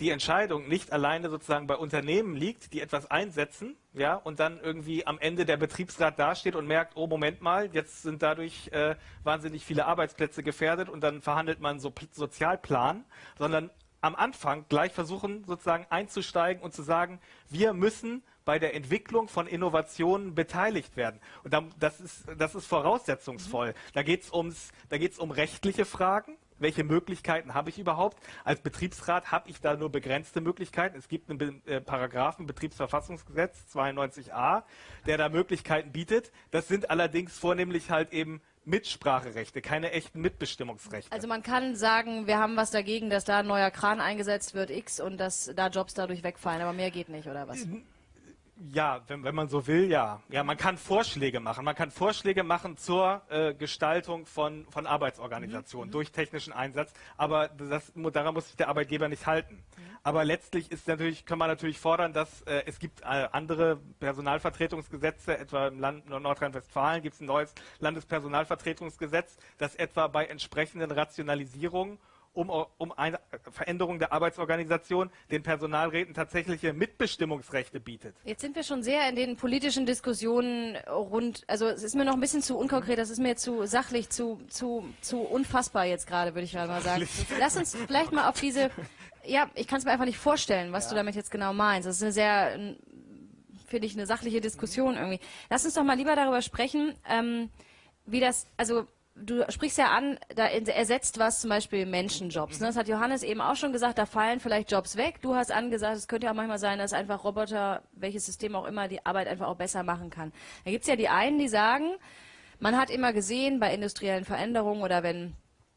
die Entscheidung nicht alleine sozusagen bei Unternehmen liegt, die etwas einsetzen, ja, und dann irgendwie am Ende der Betriebsrat dasteht und merkt, oh Moment mal, jetzt sind dadurch äh, wahnsinnig viele Arbeitsplätze gefährdet und dann verhandelt man so Sozialplan, sondern am Anfang gleich versuchen sozusagen einzusteigen und zu sagen, wir müssen bei der Entwicklung von Innovationen beteiligt werden. Und das ist, das ist voraussetzungsvoll. Mhm. Da geht es um rechtliche Fragen. Welche Möglichkeiten habe ich überhaupt? Als Betriebsrat habe ich da nur begrenzte Möglichkeiten. Es gibt einen äh, Paragraphen Betriebsverfassungsgesetz 92a, der da Möglichkeiten bietet. Das sind allerdings vornehmlich halt eben Mitspracherechte, keine echten Mitbestimmungsrechte. Also man kann sagen, wir haben was dagegen, dass da ein neuer Kran eingesetzt wird, X, und dass da Jobs dadurch wegfallen, aber mehr geht nicht, oder was? Ja, wenn, wenn man so will, ja. Ja, man kann Vorschläge machen. Man kann Vorschläge machen zur äh, Gestaltung von, von Arbeitsorganisationen mhm. durch technischen Einsatz. Aber das, daran muss sich der Arbeitgeber nicht halten. Mhm. Aber letztlich ist natürlich, kann man natürlich fordern, dass äh, es gibt äh, andere Personalvertretungsgesetze, etwa im Land Nordrhein-Westfalen gibt es ein neues Landespersonalvertretungsgesetz, das etwa bei entsprechenden Rationalisierungen um, um eine Veränderung der Arbeitsorganisation den Personalräten tatsächliche Mitbestimmungsrechte bietet. Jetzt sind wir schon sehr in den politischen Diskussionen rund, also es ist mir noch ein bisschen zu unkonkret, das ist mir zu sachlich, zu, zu, zu unfassbar jetzt gerade, würde ich mal sagen. Lass uns vielleicht mal auf diese, ja, ich kann es mir einfach nicht vorstellen, was ja. du damit jetzt genau meinst. Das ist eine sehr, finde ich, eine sachliche Diskussion irgendwie. Lass uns doch mal lieber darüber sprechen, ähm, wie das, also du sprichst ja an, da ersetzt was zum Beispiel Menschenjobs. Ne? Das hat Johannes eben auch schon gesagt, da fallen vielleicht Jobs weg. Du hast angesagt, es könnte ja auch manchmal sein, dass einfach Roboter, welches System auch immer, die Arbeit einfach auch besser machen kann. Da gibt's ja die einen, die sagen, man hat immer gesehen bei industriellen Veränderungen oder wenn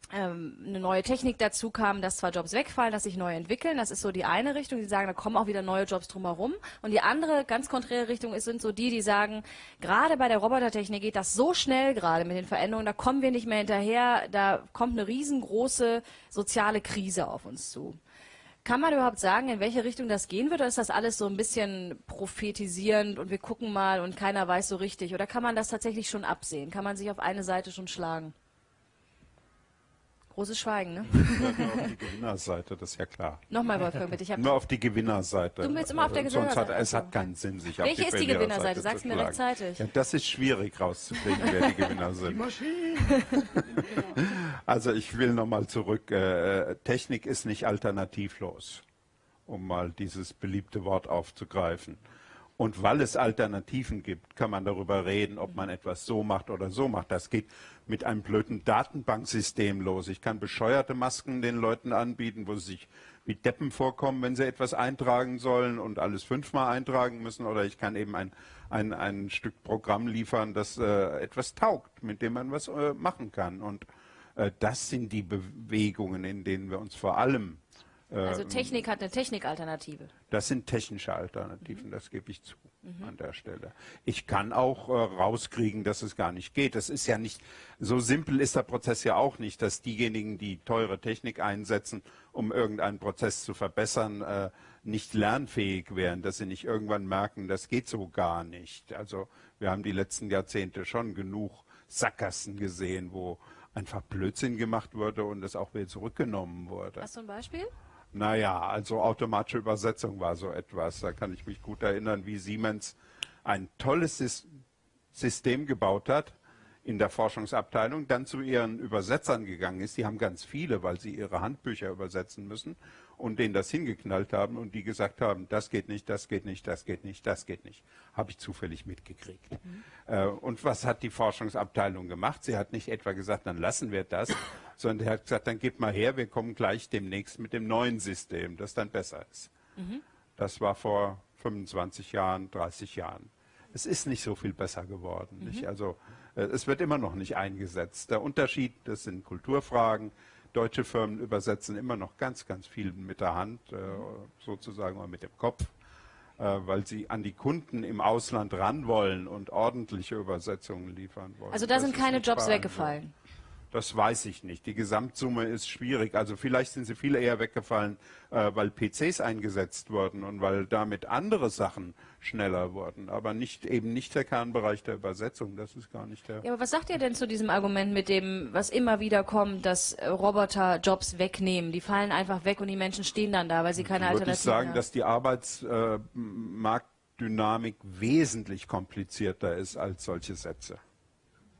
eine neue Technik dazu kam, dass zwar Jobs wegfallen, dass sich neu entwickeln. Das ist so die eine Richtung, die sagen, da kommen auch wieder neue Jobs drumherum. Und die andere, ganz konträre Richtung ist, sind so die, die sagen, gerade bei der Robotertechnik geht das so schnell gerade mit den Veränderungen, da kommen wir nicht mehr hinterher, da kommt eine riesengroße soziale Krise auf uns zu. Kann man überhaupt sagen, in welche Richtung das gehen wird? Oder ist das alles so ein bisschen prophetisierend und wir gucken mal und keiner weiß so richtig? Oder kann man das tatsächlich schon absehen? Kann man sich auf eine Seite schon schlagen? Großes Schweigen, ne? Nur auf die Gewinnerseite, das ist ja klar. Nochmal, Wolfgang, bitte. Ich hab Nur auf die Gewinnerseite. Du willst immer auf der Sonst hat, Gewinnerseite. es hat keinen Sinn, sich auf Welche die ist die Gewinnerseite? Sag's zu mir rechtzeitig. Ja, das ist schwierig rauszukriegen, wer die Gewinner sind. Also ich will nochmal zurück. Äh, Technik ist nicht alternativlos, um mal dieses beliebte Wort aufzugreifen. Und weil es Alternativen gibt, kann man darüber reden, ob man etwas so macht oder so macht. Das geht mit einem blöden Datenbanksystem los. Ich kann bescheuerte Masken den Leuten anbieten, wo sie sich wie Deppen vorkommen, wenn sie etwas eintragen sollen und alles fünfmal eintragen müssen. Oder ich kann eben ein, ein, ein Stück Programm liefern, das äh, etwas taugt, mit dem man was äh, machen kann. Und äh, das sind die Bewegungen, in denen wir uns vor allem Also Technik hat eine Technikalternative. das sind technische Alternativen, das gebe ich zu an der Stelle. Ich kann auch äh, rauskriegen, dass es gar nicht geht. Das ist ja nicht, so simpel ist der Prozess ja auch nicht, dass diejenigen, die teure Technik einsetzen, um irgendeinen Prozess zu verbessern, äh, nicht lernfähig wären, dass sie nicht irgendwann merken, das geht so gar nicht. Also wir haben die letzten Jahrzehnte schon genug Sackgassen gesehen, wo einfach Blödsinn gemacht wurde und es auch wieder zurückgenommen wurde. Hast du ein Beispiel? Naja, also automatische Übersetzung war so etwas. Da kann ich mich gut erinnern, wie Siemens ein tolles Sys- System gebaut hat in der Forschungsabteilung, dann zu ihren Übersetzern gegangen ist. Die haben ganz viele, weil sie ihre Handbücher übersetzen müssen und denen das hingeknallt haben und die gesagt haben, das geht nicht, das geht nicht, das geht nicht, das geht nicht. Habe ich zufällig mitgekriegt. Äh, und was hat die Forschungsabteilung gemacht? Sie hat nicht etwa gesagt, dann lassen wir das, <laughs> sondern sie hat gesagt, dann gib mal her, wir kommen gleich demnächst mit dem neuen System, das dann besser ist. Das war vor 25 Jahren, 30 Jahren. Es ist nicht so viel besser geworden. Nicht? Also es wird immer noch nicht eingesetzt. Der Unterschied, das sind Kulturfragen. Deutsche Firmen übersetzen immer noch ganz, ganz viel mit der Hand, äh, sozusagen oder mit dem Kopf, äh, weil sie an die Kunden im Ausland ran wollen und ordentliche Übersetzungen liefern wollen. Also da Das sind keine in Jobs weggefallen. Das weiß ich nicht. Die Gesamtsumme ist schwierig. Also vielleicht sind sie viel eher weggefallen, äh, weil PCs eingesetzt wurden und weil damit andere Sachen schneller wurden. Aber nicht eben nicht der Kernbereich der Übersetzung. Das ist gar nicht der. Ja, aber was sagt ihr denn zu diesem Argument mit dem, was immer wieder kommt, dass äh, Roboter Jobs wegnehmen? Die fallen einfach weg und die Menschen stehen dann da, weil sie keine Würde ich Alternativen sagen, haben. dass die Arbeitsmarktdynamik wesentlich komplizierter ist als solche Sätze.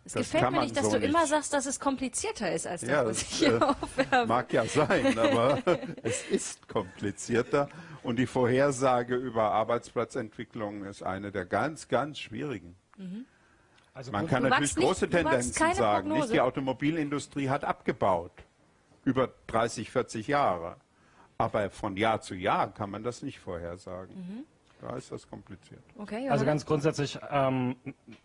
Es das gefällt mir nicht, dass so du nicht. immer sagst, dass es komplizierter ist als das, Ja, was ich hier <laughs> äh, aufwerfe. Mag ja sein, aber <laughs> es ist komplizierter und die Vorhersage über Arbeitsplatzentwicklung ist eine der ganz, ganz schwierigen. Also Man kann natürlich nicht- große Tendenzen sagen. Prognose. Nicht die Automobilindustrie hat abgebaut über 30, 40 Jahre, aber von Jahr zu Jahr kann man das nicht vorhersagen. Mhm. Da ist das kompliziert. Okay, Also ganz grundsätzlich, ähm,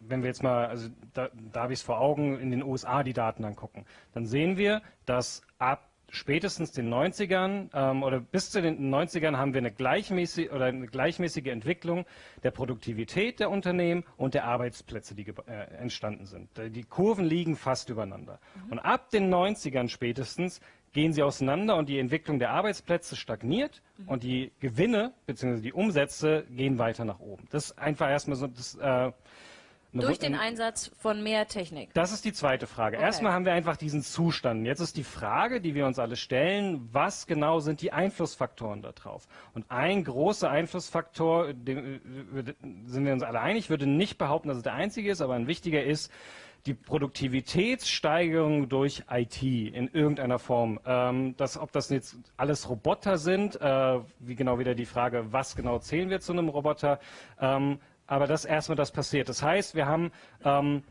wenn wir jetzt mal, also da, da habe ich es vor Augen, in den USA die Daten angucken, dann sehen wir, dass ab spätestens den 90ern ähm, oder bis zu den 90ern haben wir eine gleichmäßige oder eine gleichmäßige Entwicklung der Produktivität der Unternehmen und der Arbeitsplätze, die äh, entstanden sind. Äh, Die Kurven liegen fast übereinander. Und ab den 90ern spätestens gehen sie auseinander und die Entwicklung der Arbeitsplätze stagniert und die Gewinne bzw. die Umsätze gehen weiter nach oben. Das ist einfach erstmal so das äh, Durch den Einsatz von mehr Technik. das ist die zweite Frage. Okay. Erstmal haben wir einfach diesen Zustand. Jetzt ist die Frage, die wir uns alle stellen, was genau sind die Einflussfaktoren darauf? Und ein großer Einflussfaktor, dem, äh, sind wir uns alle einig, ich würde nicht behaupten, dass es der einzige ist, aber ein wichtiger ist, die Produktivitätssteigerung durch IT in irgendeiner Form. Ähm, das, ob das jetzt alles Roboter sind, äh, wie genau wieder die Frage, was genau zählen wir zu einem Roboter, ähm, aber das erstmal das passiert. Das heißt, wir haben ähm,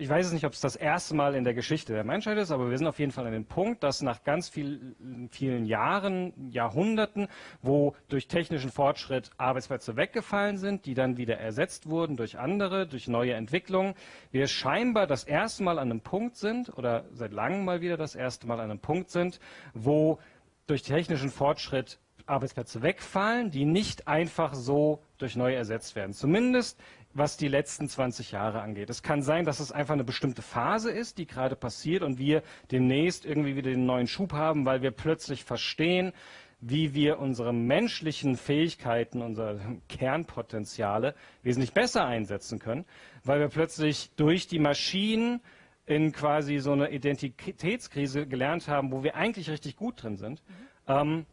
ich weiß es nicht, ob es das erste Mal in der Geschichte der Menschheit ist, aber wir sind auf jeden Fall an dem Punkt, dass nach ganz viel, vielen Jahren, Jahrhunderten, wo durch technischen Fortschritt Arbeitsplätze weggefallen sind, die dann wieder ersetzt wurden durch andere, durch neue Entwicklungen, wir scheinbar das erste Mal an einem Punkt sind oder seit langem mal wieder das erste Mal an einem Punkt sind, wo durch technischen Fortschritt Arbeitsplätze wegfallen, die nicht einfach so durch neue ersetzt werden. Zumindest was die letzten 20 Jahre angeht. Es kann sein, dass es einfach eine bestimmte Phase ist, die gerade passiert und wir demnächst irgendwie wieder den neuen Schub haben, weil wir plötzlich verstehen, wie wir unsere menschlichen Fähigkeiten, unsere Kernpotenziale wesentlich besser einsetzen können, weil wir plötzlich durch die Maschinen in quasi so eine Identitätskrise gelernt haben, wo wir eigentlich richtig gut drin sind. Mhm. Ähm,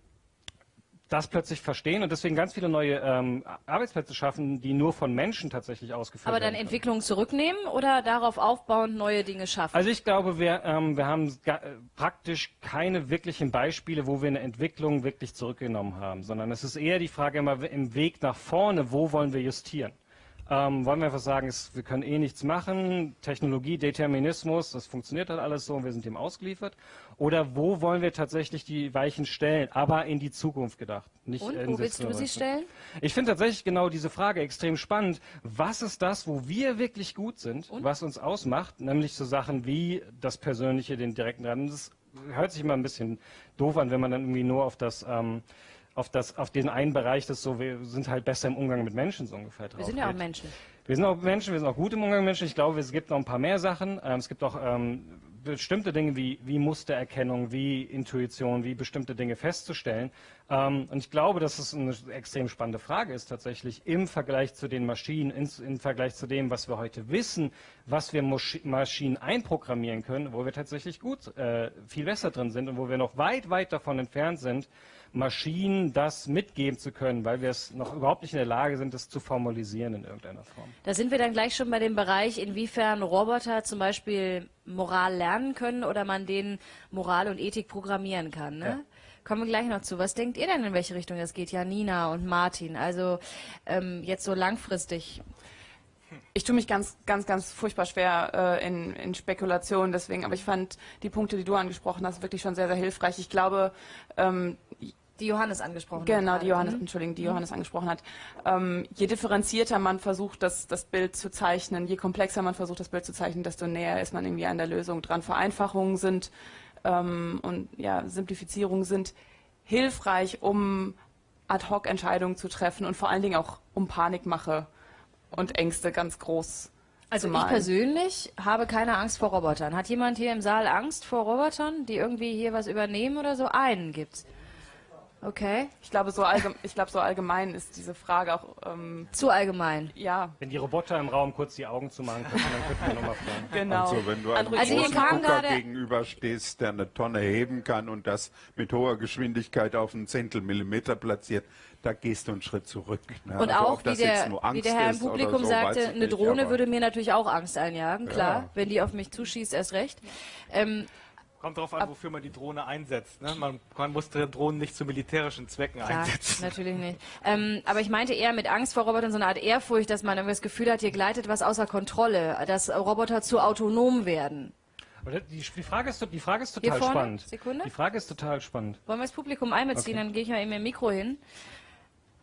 das plötzlich verstehen und deswegen ganz viele neue ähm, Arbeitsplätze schaffen, die nur von Menschen tatsächlich ausgeführt werden. Aber dann Entwicklungen zurücknehmen oder darauf aufbauend neue Dinge schaffen? Also ich glaube, wir, ähm, wir haben äh, praktisch keine wirklichen Beispiele, wo wir eine Entwicklung wirklich zurückgenommen haben, sondern es ist eher die Frage immer im Weg nach vorne, wo wollen wir justieren? Ähm, wollen wir einfach sagen, es, wir können eh nichts machen, Technologie, Determinismus, das funktioniert halt alles so und wir sind dem ausgeliefert? Oder wo wollen wir tatsächlich die Weichen stellen, aber in die Zukunft gedacht? Nicht und wo willst du sie stellen? Ich finde tatsächlich genau diese Frage extrem spannend. Was ist das, wo wir wirklich gut sind, und? was uns ausmacht? Nämlich so Sachen wie das Persönliche, den direkten Ran. Das hört sich immer ein bisschen doof an, wenn man dann irgendwie nur auf das... Ähm, auf, das, auf den einen Bereich, das so, wir sind halt besser im Umgang mit Menschen so ungefähr drauf. Wir sind ja auch Menschen. Wir sind auch Menschen, wir sind auch gut im Umgang mit Menschen. Ich glaube, es gibt noch ein paar mehr Sachen. Ähm, es gibt auch ähm, bestimmte Dinge wie, wie Mustererkennung, wie Intuition, wie bestimmte Dinge festzustellen. Ähm, und ich glaube, dass es eine extrem spannende Frage ist tatsächlich im Vergleich zu den Maschinen, in, im Vergleich zu dem, was wir heute wissen, was wir Maschinen einprogrammieren können, wo wir tatsächlich gut, äh, viel besser drin sind und wo wir noch weit, weit davon entfernt sind, Maschinen das mitgeben zu können, weil wir es noch überhaupt nicht in der Lage sind, das zu formalisieren in irgendeiner Form. Da sind wir dann gleich schon bei dem Bereich, inwiefern Roboter zum Beispiel Moral lernen können oder man denen Moral und Ethik programmieren kann. Ne? Ja. Kommen wir gleich noch zu. Was denkt ihr denn, in welche Richtung das geht? Janina und Martin. Also ähm, jetzt so langfristig. Ich tue mich ganz, ganz, ganz furchtbar schwer äh, in, in Spekulationen deswegen, aber ich fand die Punkte, die du angesprochen hast, wirklich schon sehr, sehr hilfreich. Ich glaube, ähm, die Johannes angesprochen genau, hat. Genau, die Johannes, mhm. Entschuldigung, die mhm. Johannes angesprochen hat. Ähm, je differenzierter man versucht, das, das Bild zu zeichnen, je komplexer man versucht, das Bild zu zeichnen, desto näher ist man irgendwie an der Lösung dran. Vereinfachungen sind ähm, und ja, Simplifizierungen sind hilfreich, um Ad-Hoc-Entscheidungen zu treffen und vor allen Dingen auch um Panikmache und Ängste ganz groß also ich persönlich habe keine Angst vor Robotern. Hat jemand hier im Saal Angst vor Robotern, die irgendwie hier was übernehmen oder so? Einen gibt's. Okay. Ich glaube, so, allgemein, ich glaube, so allgemein ist diese Frage auch. Ähm, Zu allgemein. Ja. Wenn die Roboter im Raum kurz die Augen zumachen können, dann könnten wir nochmal fragen. <laughs> Genau. Also, wenn du einem also großen Gucker gegenüberstehst, der eine Tonne heben kann und das mit hoher Geschwindigkeit auf einen Zehntelmillimeter platziert, da gehst du einen Schritt zurück. Ne? Und also, auch, wie der, wie der, Herr im Publikum so, sagte, eine Drohne nicht, würde mir natürlich auch Angst einjagen, klar. Ja. Wenn die auf mich zuschießt, erst recht. Ähm, Kommt darauf an, wofür man die Drohne einsetzt. Ne? Man, man, muss die Drohnen nicht zu militärischen Zwecken Klar, einsetzen. natürlich nicht. Ähm, aber ich meinte eher mit Angst vor Robotern so eine Art Ehrfurcht, dass man irgendwie das Gefühl hat, hier gleitet was außer Kontrolle, dass Roboter zu autonom werden. Die, die, Frage ist, die Frage ist total spannend. Sekunde? Die Frage ist total spannend. Wollen wir das Publikum einbeziehen? Okay. Dann gehe ich mal eben im Mikro hin.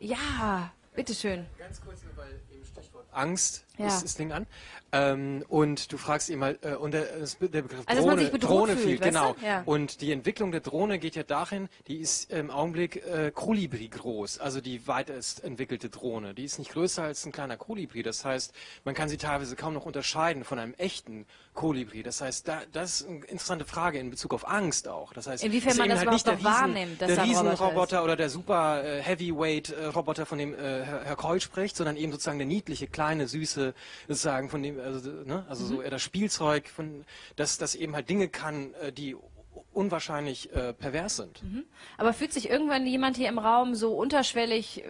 Ja, bitteschön. Ganz kurz, weil eben Stichwort Angst ja. ist das Ding an. Ähm, und du fragst ihn mal, äh, und der, der Begriff also, Drohne, Drohne fühlt, genau. Ja. Und die Entwicklung der Drohne geht ja dahin, die ist im Augenblick äh, Kolibri groß, also die weitest entwickelte Drohne. Die ist nicht größer als ein kleiner Kolibri. Das heißt, man kann sie teilweise kaum noch unterscheiden von einem echten Kolibri. Das heißt, da, das ist eine interessante Frage in Bezug auf Angst auch. Das heißt, inwiefern man das halt überhaupt nicht wahrnimmt, dass der Riesenroboter oder der super äh, Heavyweight-Roboter, von dem äh, Herr, Herr Keul spricht, sondern eben sozusagen der niedliche, kleine, süße, sozusagen von dem, also, ne, also also so eher das Spielzeug, von, dass das eben halt Dinge kann, äh, die unwahrscheinlich äh, pervers sind. Mhm. Aber fühlt sich irgendwann jemand hier im Raum so unterschwellig äh,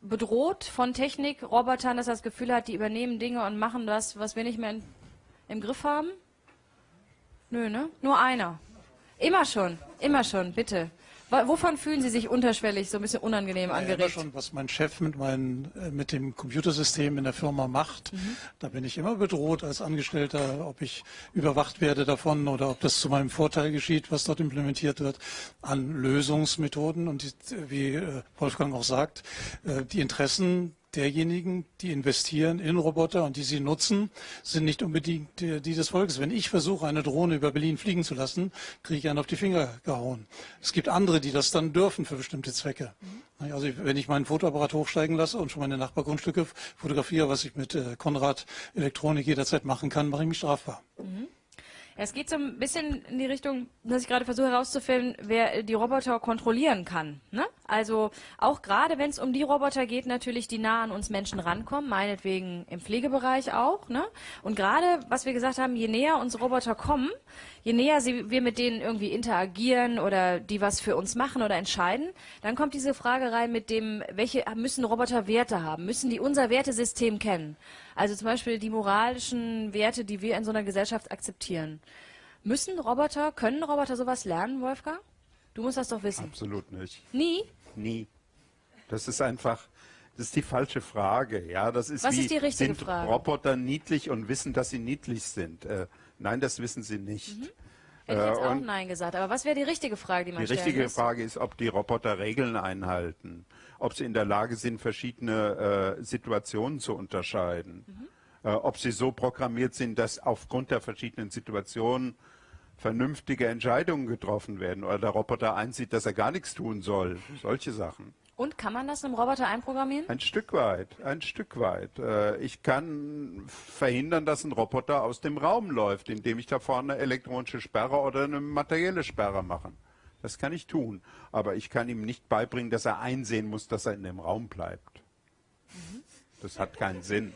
bedroht von Technik, Robotern, dass er das Gefühl hat, die übernehmen Dinge und machen das, was wir nicht mehr in, im Griff haben? Nö, ne? Nur einer. Immer schon, immer schon, bitte. Wovon fühlen Sie sich unterschwellig so ein bisschen unangenehm ja, angeregt? Immer schon, was mein Chef mit, meinen, äh, mit dem Computersystem in der Firma macht. Mhm. Da bin ich immer bedroht als Angestellter, ob ich überwacht werde davon oder ob das zu meinem Vorteil geschieht, was dort implementiert wird, an Lösungsmethoden. Und die, wie äh, Wolfgang auch sagt, äh, die Interessen derjenigen, die investieren in Roboter und die sie nutzen, sind nicht unbedingt die, die des Volkes. Wenn ich versuche, eine Drohne über Berlin fliegen zu lassen, kriege ich einen auf die Finger gehauen. Es gibt andere, die das dann dürfen für bestimmte Zwecke. Mhm. Also wenn ich meinen Fotoapparat hochsteigen lasse und schon meine Nachbargrundstücke fotografiere, was ich mit äh, Konrad Elektronik jederzeit machen kann, mache ich mich strafbar. Mhm. Es geht so ein bisschen in die Richtung, dass ich gerade versuche herauszufinden, wer die Roboter kontrollieren kann. Ne? Also auch gerade, wenn es um die Roboter geht, natürlich, die nah an uns Menschen rankommen, meinetwegen im Pflegebereich auch. Ne? Und gerade, was wir gesagt haben, je näher uns Roboter kommen, je näher sie, wir mit denen irgendwie interagieren oder die was für uns machen oder entscheiden, dann kommt diese Frage rein mit dem, welche müssen Roboter Werte haben? Müssen die unser Wertesystem kennen? Also zum Beispiel die moralischen Werte, die wir in so einer Gesellschaft akzeptieren. Müssen Roboter, können Roboter sowas lernen, Wolfgang? Du musst das doch wissen. Absolut nicht. Nie? Nie. Das ist einfach, das ist die falsche Frage. Ja, das ist Was wie, ist die richtige sind Frage? Roboter niedlich und wissen, dass sie niedlich sind? Äh, nein, das wissen sie nicht. Mhm. Hätte ich jetzt Äh, auch und Nein gesagt. Aber was wäre die richtige Frage, die man die stellen richtige muss? Frage ist, ob die Roboter Regeln einhalten, ob sie in der Lage sind, verschiedene äh, Situationen zu unterscheiden, Mhm. äh, ob sie so programmiert sind, dass aufgrund der verschiedenen Situationen vernünftige Entscheidungen getroffen werden oder der Roboter einsieht, dass er gar nichts tun soll. Solche Sachen. Und kann man das einem Roboter einprogrammieren? Ein Stück weit, ein Stück weit. Äh, Ich kann verhindern, dass ein Roboter aus dem Raum läuft, indem ich da vorne eine elektronische Sperre oder eine materielle Sperre mache. Das kann ich tun. Aber ich kann ihm nicht beibringen, dass er einsehen muss, dass er in dem Raum bleibt. Das hat keinen Sinn.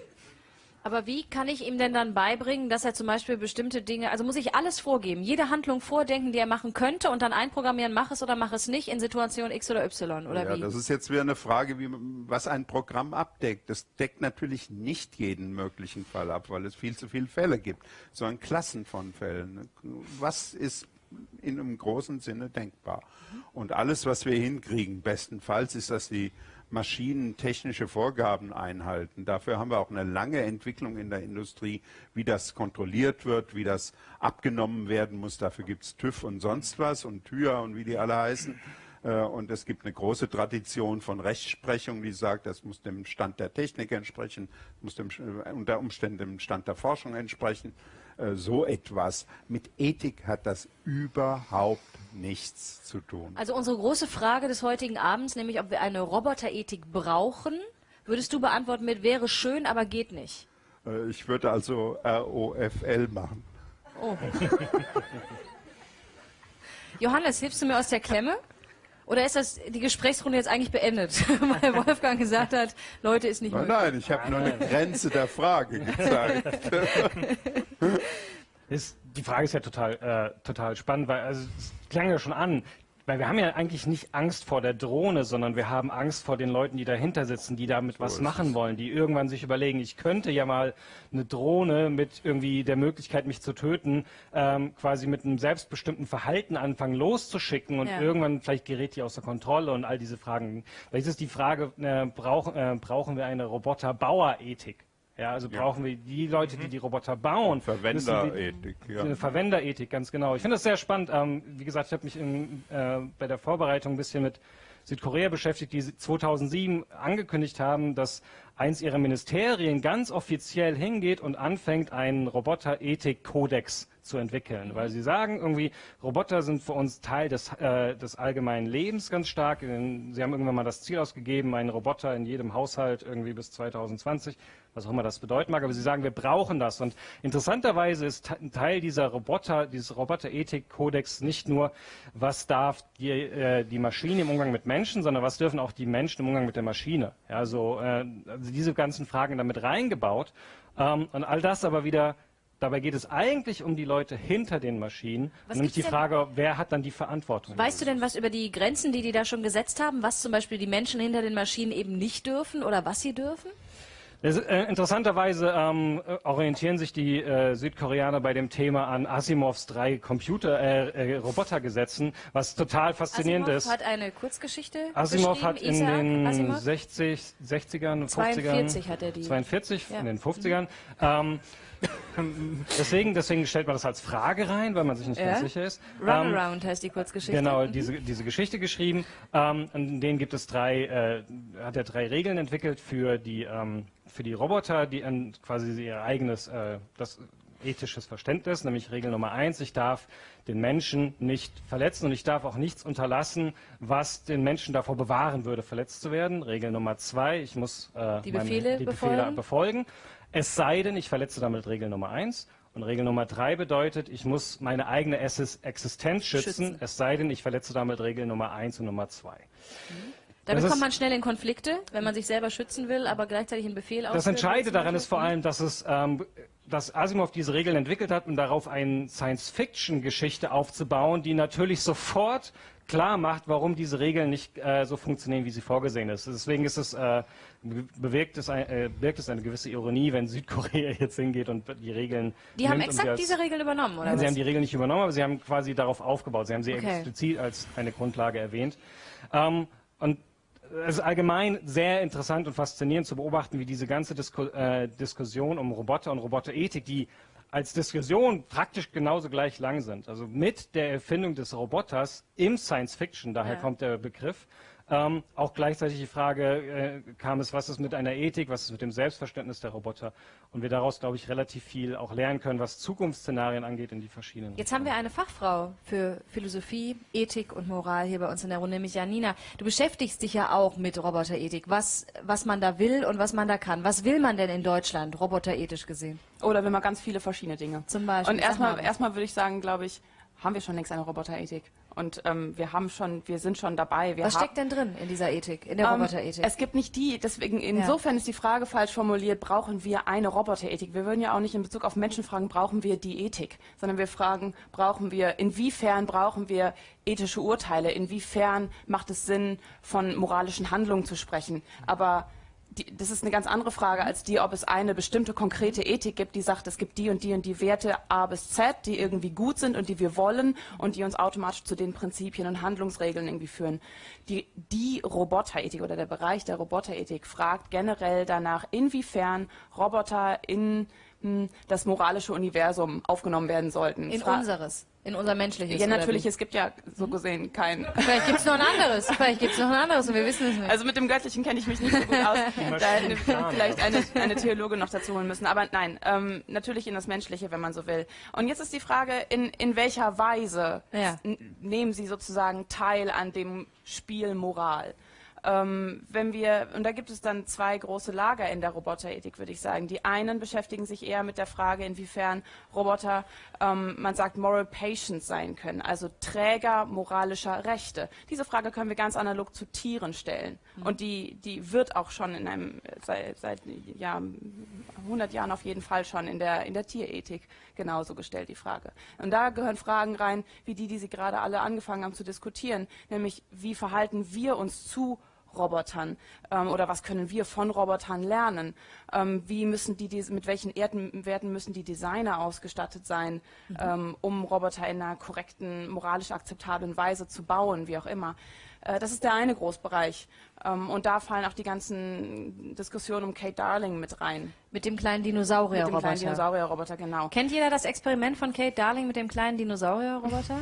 Aber wie kann ich ihm denn dann beibringen, dass er zum Beispiel bestimmte Dinge, also muss ich alles vorgeben, jede Handlung vordenken, die er machen könnte und dann einprogrammieren, mach es oder mach es nicht in Situation X oder Y oder ja, wie? das ist jetzt wieder eine Frage, wie, was ein Programm abdeckt. Das deckt natürlich nicht jeden möglichen Fall ab, weil es viel zu viele Fälle gibt, sondern Klassen von Fällen. Was ist in einem großen Sinne denkbar? Und alles, was wir hinkriegen, bestenfalls, ist, dass die Maschinen technische Vorgaben einhalten. Dafür haben wir auch eine lange Entwicklung in der Industrie, wie das kontrolliert wird, wie das abgenommen werden muss. Dafür gibt es TÜV und sonst was und TÜR und wie die alle heißen. Äh, Und es gibt eine große Tradition von Rechtsprechung, die sagt, das muss dem Stand der Technik entsprechen, muss dem, äh, unter Umständen dem Stand der Forschung entsprechen. Äh, So etwas. Mit Ethik hat das überhaupt nichts zu tun. Also unsere große Frage des heutigen Abends, nämlich ob wir eine Roboterethik brauchen, würdest du beantworten mit wäre schön, aber geht nicht. Äh, Ich würde also ROFL machen. Oh. Johannes, hilfst du mir aus der Klemme? Oder ist das die Gesprächsrunde jetzt eigentlich beendet, <laughs> weil Wolfgang gesagt hat, Leute ist nicht Nein, möglich. nein, ich habe nur eine Grenze der Frage <laughs> gezeigt. Ist, die Frage ist ja total, äh, total spannend, weil also, es klang ja schon an, weil wir haben ja eigentlich nicht Angst vor der Drohne, sondern wir haben Angst vor den Leuten, die dahinter sitzen, die damit was ist machen es. wollen, die irgendwann sich überlegen, ich könnte ja mal eine Drohne mit irgendwie der Möglichkeit, mich zu töten, ähm, quasi mit einem selbstbestimmten Verhalten anfangen loszuschicken und Ja. irgendwann vielleicht gerät die außer Kontrolle und all diese Fragen. Vielleicht ist die Frage, äh, brauch, äh, brauchen wir eine Roboterbauerethik? Ja, also brauchen wir die Leute, die die Roboter bauen. Verwenderethik, ja. eine Verwenderethik, ganz genau. Ich finde das sehr spannend. Ähm, wie gesagt, ich habe mich im, äh, bei der Vorbereitung ein bisschen mit Südkorea beschäftigt, die 2007 angekündigt haben, dass eins ihrer Ministerien ganz offiziell hingeht und anfängt, einen Roboter-Ethik-Kodex zu entwickeln, weil sie sagen irgendwie, Roboter sind für uns Teil des, äh, des allgemeinen Lebens ganz stark. In- Sie haben irgendwann mal das Ziel ausgegeben, einen Roboter in jedem Haushalt irgendwie bis 2020, was auch immer das bedeuten mag, aber sie sagen, wir brauchen das. Und interessanterweise ist ein Teil dieser Roboter, dieses Roboter-Ethik-Kodex nicht nur, was darf die, äh, die Maschine im Umgang mit Menschen, sondern was dürfen auch die Menschen im Umgang mit der Maschine. Ja, also, äh, also diese ganzen Fragen damit reingebaut. Ähm, und all das aber wieder Dabei geht es eigentlich um die Leute hinter den Maschinen, Was nämlich die Frage, wer hat dann die Verantwortung? Weißt du denn was über die Grenzen, die die da schon gesetzt haben, was zum Beispiel die Menschen hinter den Maschinen eben nicht dürfen oder was sie dürfen? Äh, interessanterweise ähm, äh, orientieren sich die äh, Südkoreaner bei dem Thema an Asimovs drei Computer äh, äh, Robotergesetzen, was total faszinierend Asimov ist. hat eine Kurzgeschichte Asimov hat in geschrieben, den Isaac Asimov? 60, 60ern, 42 50ern, hat er die. 42 Ja. in den 50ern. Ähm, <coughs> deswegen, deswegen stellt man das als Frage rein, weil man sich nicht Ja. ganz sicher ist. Ähm, Runaround heißt die Kurzgeschichte. Genau, Mhm. diese, diese Geschichte geschrieben. Ähm, in denen gibt es drei, äh, hat er drei Regeln entwickelt für die, ähm, für die Roboter, die an quasi ihr eigenes, äh, das ethisches Verständnis, nämlich Regel Nummer eins, ich darf den Menschen nicht verletzen und ich darf auch nichts unterlassen, was den Menschen davor bewahren würde, verletzt zu werden. Regel Nummer zwei, ich muss äh, Die meine- Befehle die Befehle befolgen. befolgen. Es sei denn, ich verletze damit Regel Nummer eins. Und Regel Nummer drei bedeutet, ich muss meine eigene Existenz schützen, schützen, es sei denn, ich verletze damit Regel Nummer eins und Nummer zwei. Mhm. Damit kommt man schnell in Konflikte, wenn man sich selber schützen will, aber gleichzeitig einen Befehl ausführt. Das Entscheidende daran ist vor allem, dass es ähm, dass Asimov diese Regeln entwickelt hat, um darauf eine Science-Fiction-Geschichte aufzubauen, die natürlich sofort klar macht, warum diese Regeln nicht äh, so funktionieren, wie sie vorgesehen ist. Deswegen ist es, äh, bewirkt es, ein, äh, birgt es eine gewisse Ironie, wenn Südkorea <laughs> jetzt hingeht und die Regeln. Die haben exakt als, diese Regeln übernommen, oder? Sie was? haben die Regeln nicht übernommen, aber sie haben quasi darauf aufgebaut. Sie haben sie okay. explizit als eine Grundlage erwähnt. Ähm, und es ist allgemein sehr interessant und faszinierend zu beobachten, wie diese ganze Disku äh, Diskussion um Roboter und Roboterethik, die als Diskussion praktisch genauso gleich lang sind. Also mit der Erfindung des Roboters im Science Fiction, daher ja. kommt der Begriff, ähm, auch gleichzeitig die Frage äh, kam es, was ist mit einer Ethik, was ist mit dem Selbstverständnis der Roboter und wir daraus, glaube ich, relativ viel auch lernen können, was Zukunftsszenarien angeht in die verschiedenen. Jetzt haben wir eine Fachfrau für Philosophie, Ethik und Moral hier bei uns in der Runde, nämlich Janina. Du beschäftigst dich ja auch mit Roboterethik, was, was man da will und was man da kann. Was will man denn in Deutschland, roboterethisch gesehen? Oder will man ganz viele verschiedene Dinge. Zum Beispiel. Und erstmal, erstmal würde ich sagen, glaube ich, haben wir schon längst eine Roboterethik. Und ähm, wir haben schon, wir sind schon dabei. Wir Was steckt denn drin in dieser Ethik, in der ähm, Roboterethik? Es gibt nicht die, deswegen insofern ja. ist die Frage falsch formuliert, brauchen wir eine Roboterethik? Wir würden ja auch nicht in Bezug auf Menschen fragen, brauchen wir die Ethik, sondern wir fragen, brauchen wir, inwiefern brauchen wir ethische Urteile, inwiefern macht es Sinn, von moralischen Handlungen zu sprechen. Aber die, das ist eine ganz andere Frage als die, ob es eine bestimmte konkrete Ethik gibt, die sagt, es gibt die und die und die Werte A bis Z, die irgendwie gut sind und die wir wollen und die uns automatisch zu den Prinzipien und Handlungsregeln irgendwie führen. Die, die Roboterethik oder der Bereich der Roboterethik fragt generell danach, inwiefern Roboter in das moralische Universum aufgenommen werden sollten. In Fra unseres. In unser menschliches. Ja, natürlich, es gibt ja so gesehen kein. <laughs> Vielleicht gibt es noch ein anderes. Vielleicht gibt es noch ein anderes und wir wissen es nicht. Also mit dem Göttlichen kenne ich mich nicht so gut aus. da hätten wir vielleicht eine, eine Theologe noch dazu holen müssen. Aber nein, ähm, natürlich in das Menschliche, wenn man so will. Und jetzt ist die Frage, in, in welcher Weise ja. nehmen Sie sozusagen teil an dem Spiel Moral? Ähm, wenn wir, und da gibt es dann zwei große Lager in der Roboterethik, würde ich sagen. Die einen beschäftigen sich eher mit der Frage, inwiefern Roboter, ähm, man sagt, moral patients sein können, also Träger moralischer Rechte. Diese Frage können wir ganz analog zu Tieren stellen. Mhm. Und die, die wird auch schon in einem, seit, seit ja, 100 Jahren auf jeden Fall schon in der, in der Tierethik genauso gestellt, die Frage. Und da gehören Fragen rein, wie die, die Sie gerade alle angefangen haben zu diskutieren, nämlich wie verhalten wir uns zu Robotern ähm, oder was können wir von Robotern lernen? Ähm, wie müssen die, mit welchen Erden, Werten müssen die Designer ausgestattet sein, mhm. ähm, um Roboter in einer korrekten, moralisch akzeptablen Weise zu bauen, wie auch immer? Äh, das ist der eine Großbereich. Ähm, und da fallen auch die ganzen Diskussionen um Kate Darling mit rein. Mit dem kleinen Dinosaurierroboter. Mit dem kleinen Dinosaurierroboter, genau. Kennt jeder das Experiment von Kate Darling mit dem kleinen Dinosaurierroboter?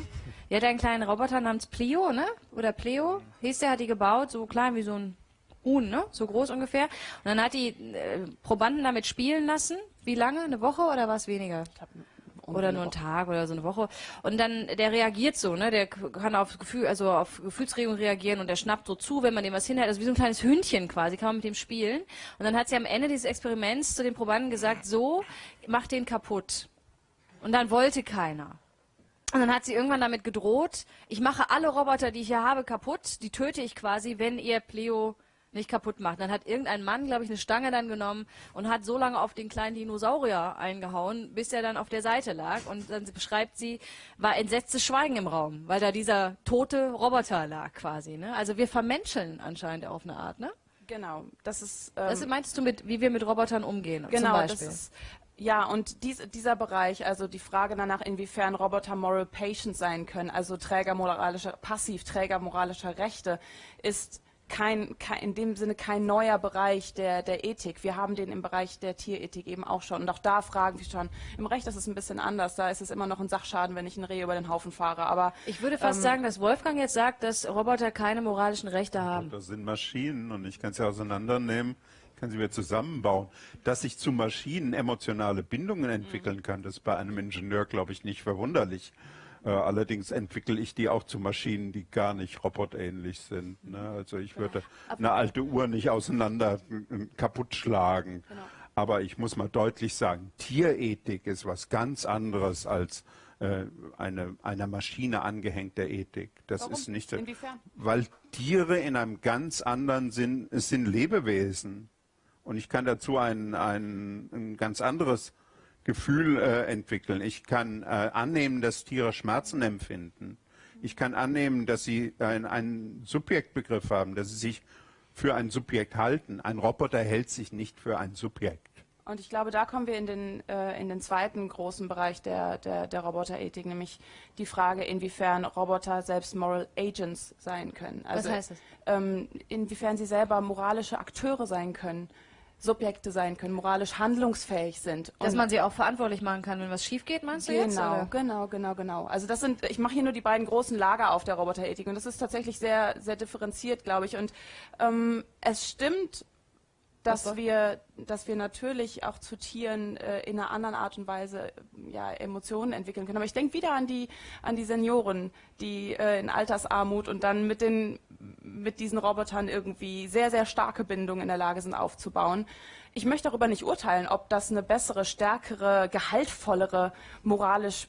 Die hat einen kleinen Roboter namens Plio, ne? Oder Pleo hieß der, hat die gebaut, so klein wie so ein Huhn, ne? So groß ungefähr. Und dann hat die äh, Probanden damit spielen lassen. Wie lange? Eine Woche oder was weniger? oder nur einen Tag oder so eine Woche. Und dann, der reagiert so, ne? Der kann auf Gefühl, also auf Gefühlsregung reagieren und der schnappt so zu, wenn man dem was hinhält. Also wie so ein kleines Hündchen quasi, kann man mit dem spielen. Und dann hat sie am Ende dieses Experiments zu den Probanden gesagt, so, mach den kaputt. Und dann wollte keiner. Und dann hat sie irgendwann damit gedroht, ich mache alle Roboter, die ich hier habe, kaputt. Die töte ich quasi, wenn ihr Pleo nicht kaputt macht. Dann hat irgendein Mann, glaube ich, eine Stange dann genommen und hat so lange auf den kleinen Dinosaurier eingehauen, bis er dann auf der Seite lag. Und dann beschreibt sie, war entsetztes Schweigen im Raum, weil da dieser tote Roboter lag quasi. Ne? Also wir vermenscheln anscheinend auf eine Art, ne? Genau, das ist. Ähm, das meinst du mit, wie wir mit Robotern umgehen? Genau, das ist ja, und dies, dieser Bereich, also die Frage danach, inwiefern Roboter moral patient sein können, also Träger moralischer, passiv Träger moralischer Rechte, ist kein, kein, in dem Sinne kein neuer Bereich der, der Ethik. Wir haben den im Bereich der Tierethik eben auch schon. Und auch da fragen wir schon. Im Recht ist es ein bisschen anders. Da ist es immer noch ein Sachschaden, wenn ich ein Reh über den Haufen fahre. Aber ich würde fast ähm, sagen, dass Wolfgang jetzt sagt, dass Roboter keine moralischen Rechte haben. Das sind Maschinen und ich kann sie auseinandernehmen kann sie wieder zusammenbauen. Dass ich zu Maschinen emotionale Bindungen entwickeln kann, das ist bei einem Ingenieur, glaube ich, nicht verwunderlich. Äh, allerdings entwickle ich die auch zu Maschinen, die gar nicht robotähnlich sind. Ne? Also ich würde genau. eine alte Uhr nicht auseinander kaputt schlagen. Genau. Aber ich muss mal deutlich sagen, Tierethik ist was ganz anderes als äh, eine einer Maschine angehängte Ethik. Das Warum? ist nicht, Inwiefern? weil Tiere in einem ganz anderen Sinn, es sind Lebewesen. Und ich kann dazu ein, ein, ein ganz anderes Gefühl äh, entwickeln. Ich kann äh, annehmen, dass Tiere Schmerzen empfinden. Ich kann annehmen, dass sie ein, einen Subjektbegriff haben, dass sie sich für ein Subjekt halten. Ein Roboter hält sich nicht für ein Subjekt. Und ich glaube, da kommen wir in den, äh, in den zweiten großen Bereich der, der, der Roboterethik, nämlich die Frage, inwiefern Roboter selbst Moral Agents sein können. Also, heißt das? Ähm, inwiefern sie selber moralische Akteure sein können, Subjekte sein können, moralisch handlungsfähig sind. Dass Und- man sie auch verantwortlich machen kann, wenn was schief geht, meinst du jetzt? Genau, genau, genau, genau. Also das sind, ich mache hier nur die beiden großen Lager auf der Roboterethik und das ist tatsächlich sehr, sehr differenziert, glaube ich. Und ähm, es stimmt, dass wir, dass wir natürlich auch zu Tieren äh, in einer anderen Art und Weise ja, Emotionen entwickeln können. Aber ich denke wieder an die, an die Senioren, die äh, in Altersarmut und dann mit den, mit diesen Robotern irgendwie sehr, sehr starke Bindungen in der Lage sind aufzubauen. Ich möchte darüber nicht urteilen, ob das eine bessere, stärkere, gehaltvollere, moralisch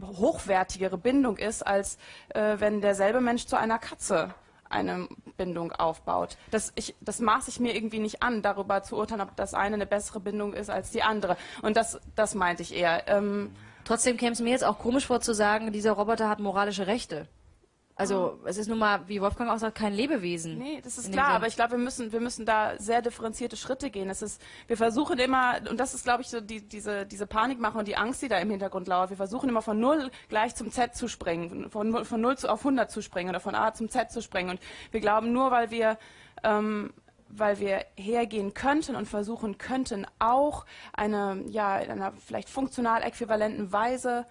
hochwertigere Bindung ist, als äh, wenn derselbe Mensch zu einer Katze eine Bindung aufbaut. Das, ich, das maße ich mir irgendwie nicht an, darüber zu urteilen, ob das eine eine bessere Bindung ist als die andere. Und das, das meinte ich eher. Ähm, Trotzdem käme es mir jetzt auch komisch vor zu sagen, dieser Roboter hat moralische Rechte. Also es ist nun mal, wie Wolfgang auch sagt, kein Lebewesen. Nee, das ist klar, aber ich glaube, wir müssen, wir müssen da sehr differenzierte Schritte gehen. Es ist, wir versuchen immer, und das ist, glaube ich, so die, diese, diese Panikmache und die Angst, die da im Hintergrund lauert. Wir versuchen immer von Null gleich zum Z zu springen, von, Null- von Null zu, auf 100 zu springen oder von A zum Z zu springen. Und wir glauben, nur weil wir, ähm, weil wir hergehen könnten und versuchen könnten, auch eine, ja, in einer vielleicht funktional äquivalenten Weise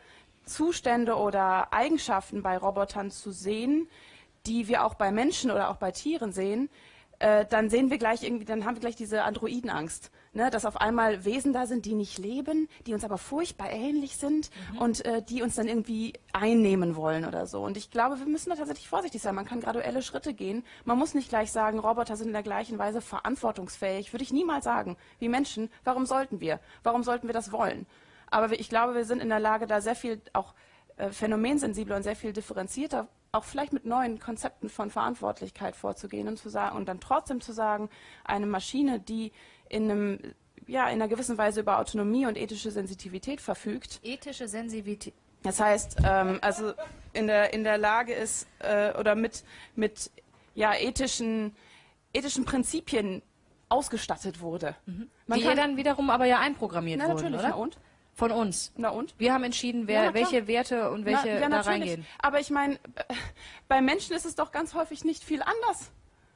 Zustände oder Eigenschaften bei Robotern zu sehen, die wir auch bei Menschen oder auch bei Tieren sehen, äh, dann sehen wir gleich irgendwie, dann haben wir gleich diese Androidenangst, ne? dass auf einmal Wesen da sind, die nicht leben, die uns aber furchtbar ähnlich sind und äh, die uns dann irgendwie einnehmen wollen oder so. Und ich glaube, wir müssen da tatsächlich vorsichtig sein. Man kann graduelle Schritte gehen. Man muss nicht gleich sagen, Roboter sind in der gleichen Weise verantwortungsfähig. Würde ich niemals sagen. Wie Menschen, warum sollten wir? Warum sollten wir das wollen? Aber ich glaube, wir sind in der Lage, da sehr viel auch äh, phänomensensibler und sehr viel differenzierter, auch vielleicht mit neuen Konzepten von Verantwortlichkeit vorzugehen und zu sagen und dann trotzdem zu sagen, eine Maschine, die in einem ja, in einer gewissen Weise über Autonomie und ethische Sensitivität verfügt. Ethische Sensitivität. Das heißt, ähm, also in der, in der Lage ist äh, oder mit, mit ja, ethischen, ethischen Prinzipien ausgestattet wurde. Man Die kann- dann wiederum aber ja einprogrammiert Na, wurden, natürlich, oder? na und? Von uns. Na und? Wir haben entschieden, wer, Ja, welche Werte und welche Na, ja, da reingehen. Aber ich meine, äh, bei Menschen ist es doch ganz häufig nicht viel anders.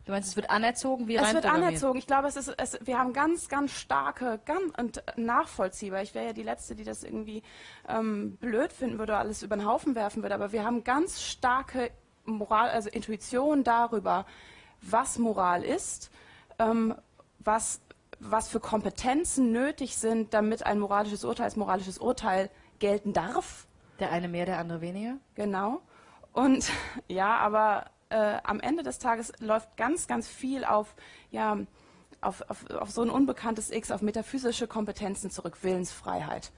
Du meinst, es wird anerzogen wie Es wird anerzogen. Ich glaube, es ist, es, wir haben ganz, ganz starke, ganz und nachvollziehbar. Ich wäre ja die Letzte, die das irgendwie ähm, blöd finden würde, alles über den Haufen werfen würde. Aber wir haben ganz starke Moral, also Intuition darüber, was Moral ist, ähm, was, was für Kompetenzen nötig sind, damit ein moralisches Urteil als moralisches Urteil gelten darf. Der eine mehr, der andere weniger? Genau. Und <laughs> ja, aber äh, am Ende des Tages läuft ganz, ganz viel auf, ja, auf, auf, auf so ein unbekanntes X, auf metaphysische Kompetenzen zurück, Willensfreiheit.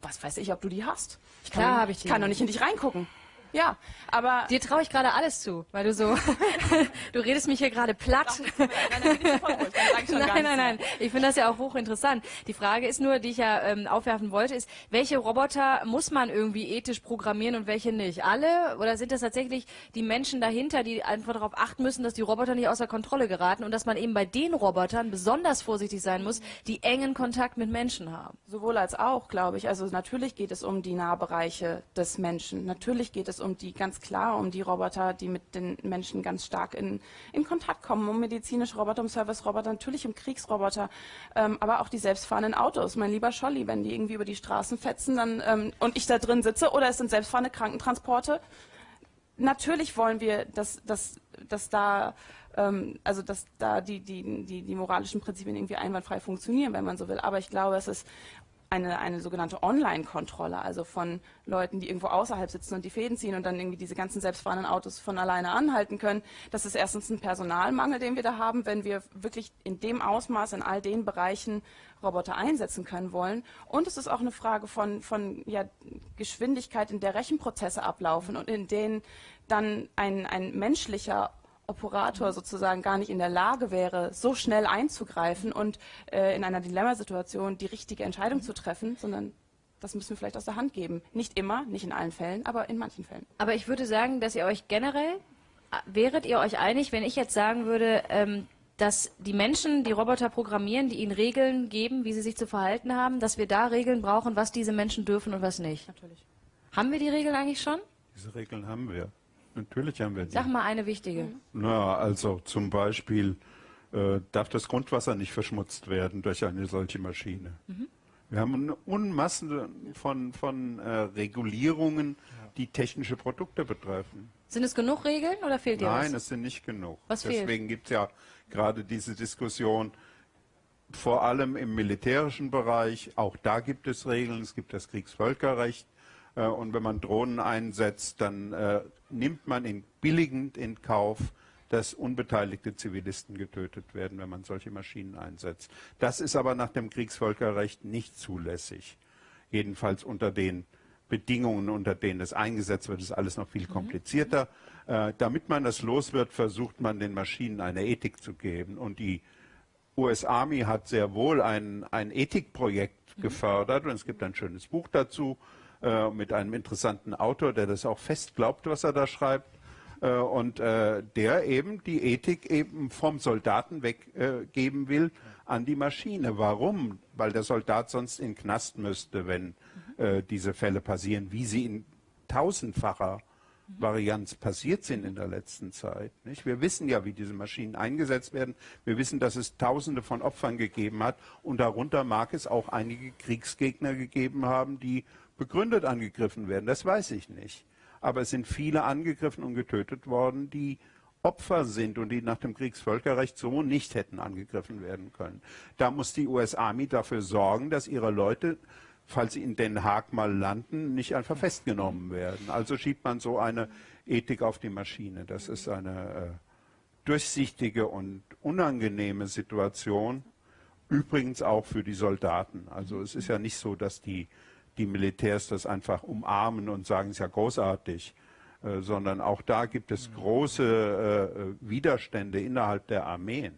Was weiß ich, ob du die hast? Ich kann, Mhm. Klar ich die. kann doch nicht in dich reingucken. Ja, aber Dir traue ich gerade alles zu, weil du so, <laughs> du redest mich hier gerade platt. Nein, nein, <laughs> nein. Ich finde das ja auch hochinteressant. Die Frage ist nur, die ich ja ähm, aufwerfen wollte, ist, welche Roboter muss man irgendwie ethisch programmieren und welche nicht? Alle? Oder sind das tatsächlich die Menschen dahinter, die einfach darauf achten müssen, dass die Roboter nicht außer Kontrolle geraten und dass man eben bei den Robotern besonders vorsichtig sein muss, die engen Kontakt mit Menschen haben? Sowohl als auch, glaube ich. Also natürlich geht es um die Nahbereiche des Menschen. Natürlich geht es um die, ganz klar, um die Roboter, die mit den Menschen ganz stark in, in Kontakt kommen. Um medizinische Roboter, um Service-Roboter, natürlich um Kriegsroboter, ähm, aber auch die selbstfahrenden Autos. Mein lieber Scholli, wenn die irgendwie über die Straßen fetzen dann, ähm, und ich da drin sitze oder es sind selbstfahrende Krankentransporte, natürlich wollen wir, dass, dass, dass da, ähm, also dass da die, die, die, die moralischen Prinzipien irgendwie einwandfrei funktionieren, wenn man so will. Aber ich glaube, es ist eine, eine sogenannte Online-Kontrolle, also von Leuten, die irgendwo außerhalb sitzen und die Fäden ziehen und dann irgendwie diese ganzen selbstfahrenden Autos von alleine anhalten können. Das ist erstens ein Personalmangel, den wir da haben, wenn wir wirklich in dem Ausmaß in all den Bereichen Roboter einsetzen können wollen. Und es ist auch eine Frage von, von ja, Geschwindigkeit, in der Rechenprozesse ablaufen und in denen dann ein, ein menschlicher Operator sozusagen gar nicht in der Lage wäre, so schnell einzugreifen und äh, in einer Dilemmasituation die richtige Entscheidung zu treffen, sondern das müssen wir vielleicht aus der Hand geben. Nicht immer, nicht in allen Fällen, aber in manchen Fällen. Aber ich würde sagen, dass ihr euch generell, äh, wäret ihr euch einig, wenn ich jetzt sagen würde, ähm, dass die Menschen, die Roboter programmieren, die ihnen Regeln geben, wie sie sich zu verhalten haben, dass wir da Regeln brauchen, was diese Menschen dürfen und was nicht? Natürlich. Haben wir die Regeln eigentlich schon? Diese Regeln haben wir. Natürlich haben wir die. Sag mal eine wichtige. Na, also zum Beispiel äh, darf das Grundwasser nicht verschmutzt werden durch eine solche Maschine. Wir haben eine Unmasse von, von äh, Regulierungen, die technische Produkte betreffen. Sind es genug Regeln oder fehlt dir Nein, was? es sind nicht genug. Was fehlt? Deswegen gibt es ja gerade diese Diskussion, vor allem im militärischen Bereich. Auch da gibt es Regeln. Es gibt das Kriegsvölkerrecht. Äh, und wenn man Drohnen einsetzt, dann äh, nimmt man in billigend in Kauf, dass unbeteiligte Zivilisten getötet werden, wenn man solche Maschinen einsetzt. Das ist aber nach dem Kriegsvölkerrecht nicht zulässig. Jedenfalls unter den Bedingungen, unter denen es eingesetzt wird, ist alles noch viel komplizierter. Äh, damit man das los wird, versucht man den Maschinen eine Ethik zu geben. Und die US Army hat sehr wohl ein, ein Ethikprojekt gefördert und es gibt ein schönes Buch dazu äh, mit einem interessanten Autor, der das auch fest glaubt, was er da schreibt äh, und äh, der eben die Ethik eben vom Soldaten weggeben will an die Maschine. Warum? Weil der Soldat sonst in Knast müsste, wenn äh, diese Fälle passieren, wie sie in tausendfacher Varianz passiert sind in der letzten Zeit. Nicht? Wir wissen ja, wie diese Maschinen eingesetzt werden. Wir wissen, dass es Tausende von Opfern gegeben hat und darunter mag es auch einige Kriegsgegner gegeben haben, die begründet angegriffen werden. Das weiß ich nicht. Aber es sind viele angegriffen und getötet worden, die Opfer sind und die nach dem Kriegsvölkerrecht so nicht hätten angegriffen werden können. Da muss die US Army dafür sorgen, dass ihre Leute falls sie in Den Haag mal landen, nicht einfach festgenommen werden. Also schiebt man so eine Ethik auf die Maschine. Das ist eine äh, durchsichtige und unangenehme Situation. Übrigens auch für die Soldaten. Also es ist ja nicht so, dass die, die Militärs das einfach umarmen und sagen, es ist ja großartig. Äh, sondern auch da gibt es große äh, Widerstände innerhalb der Armeen.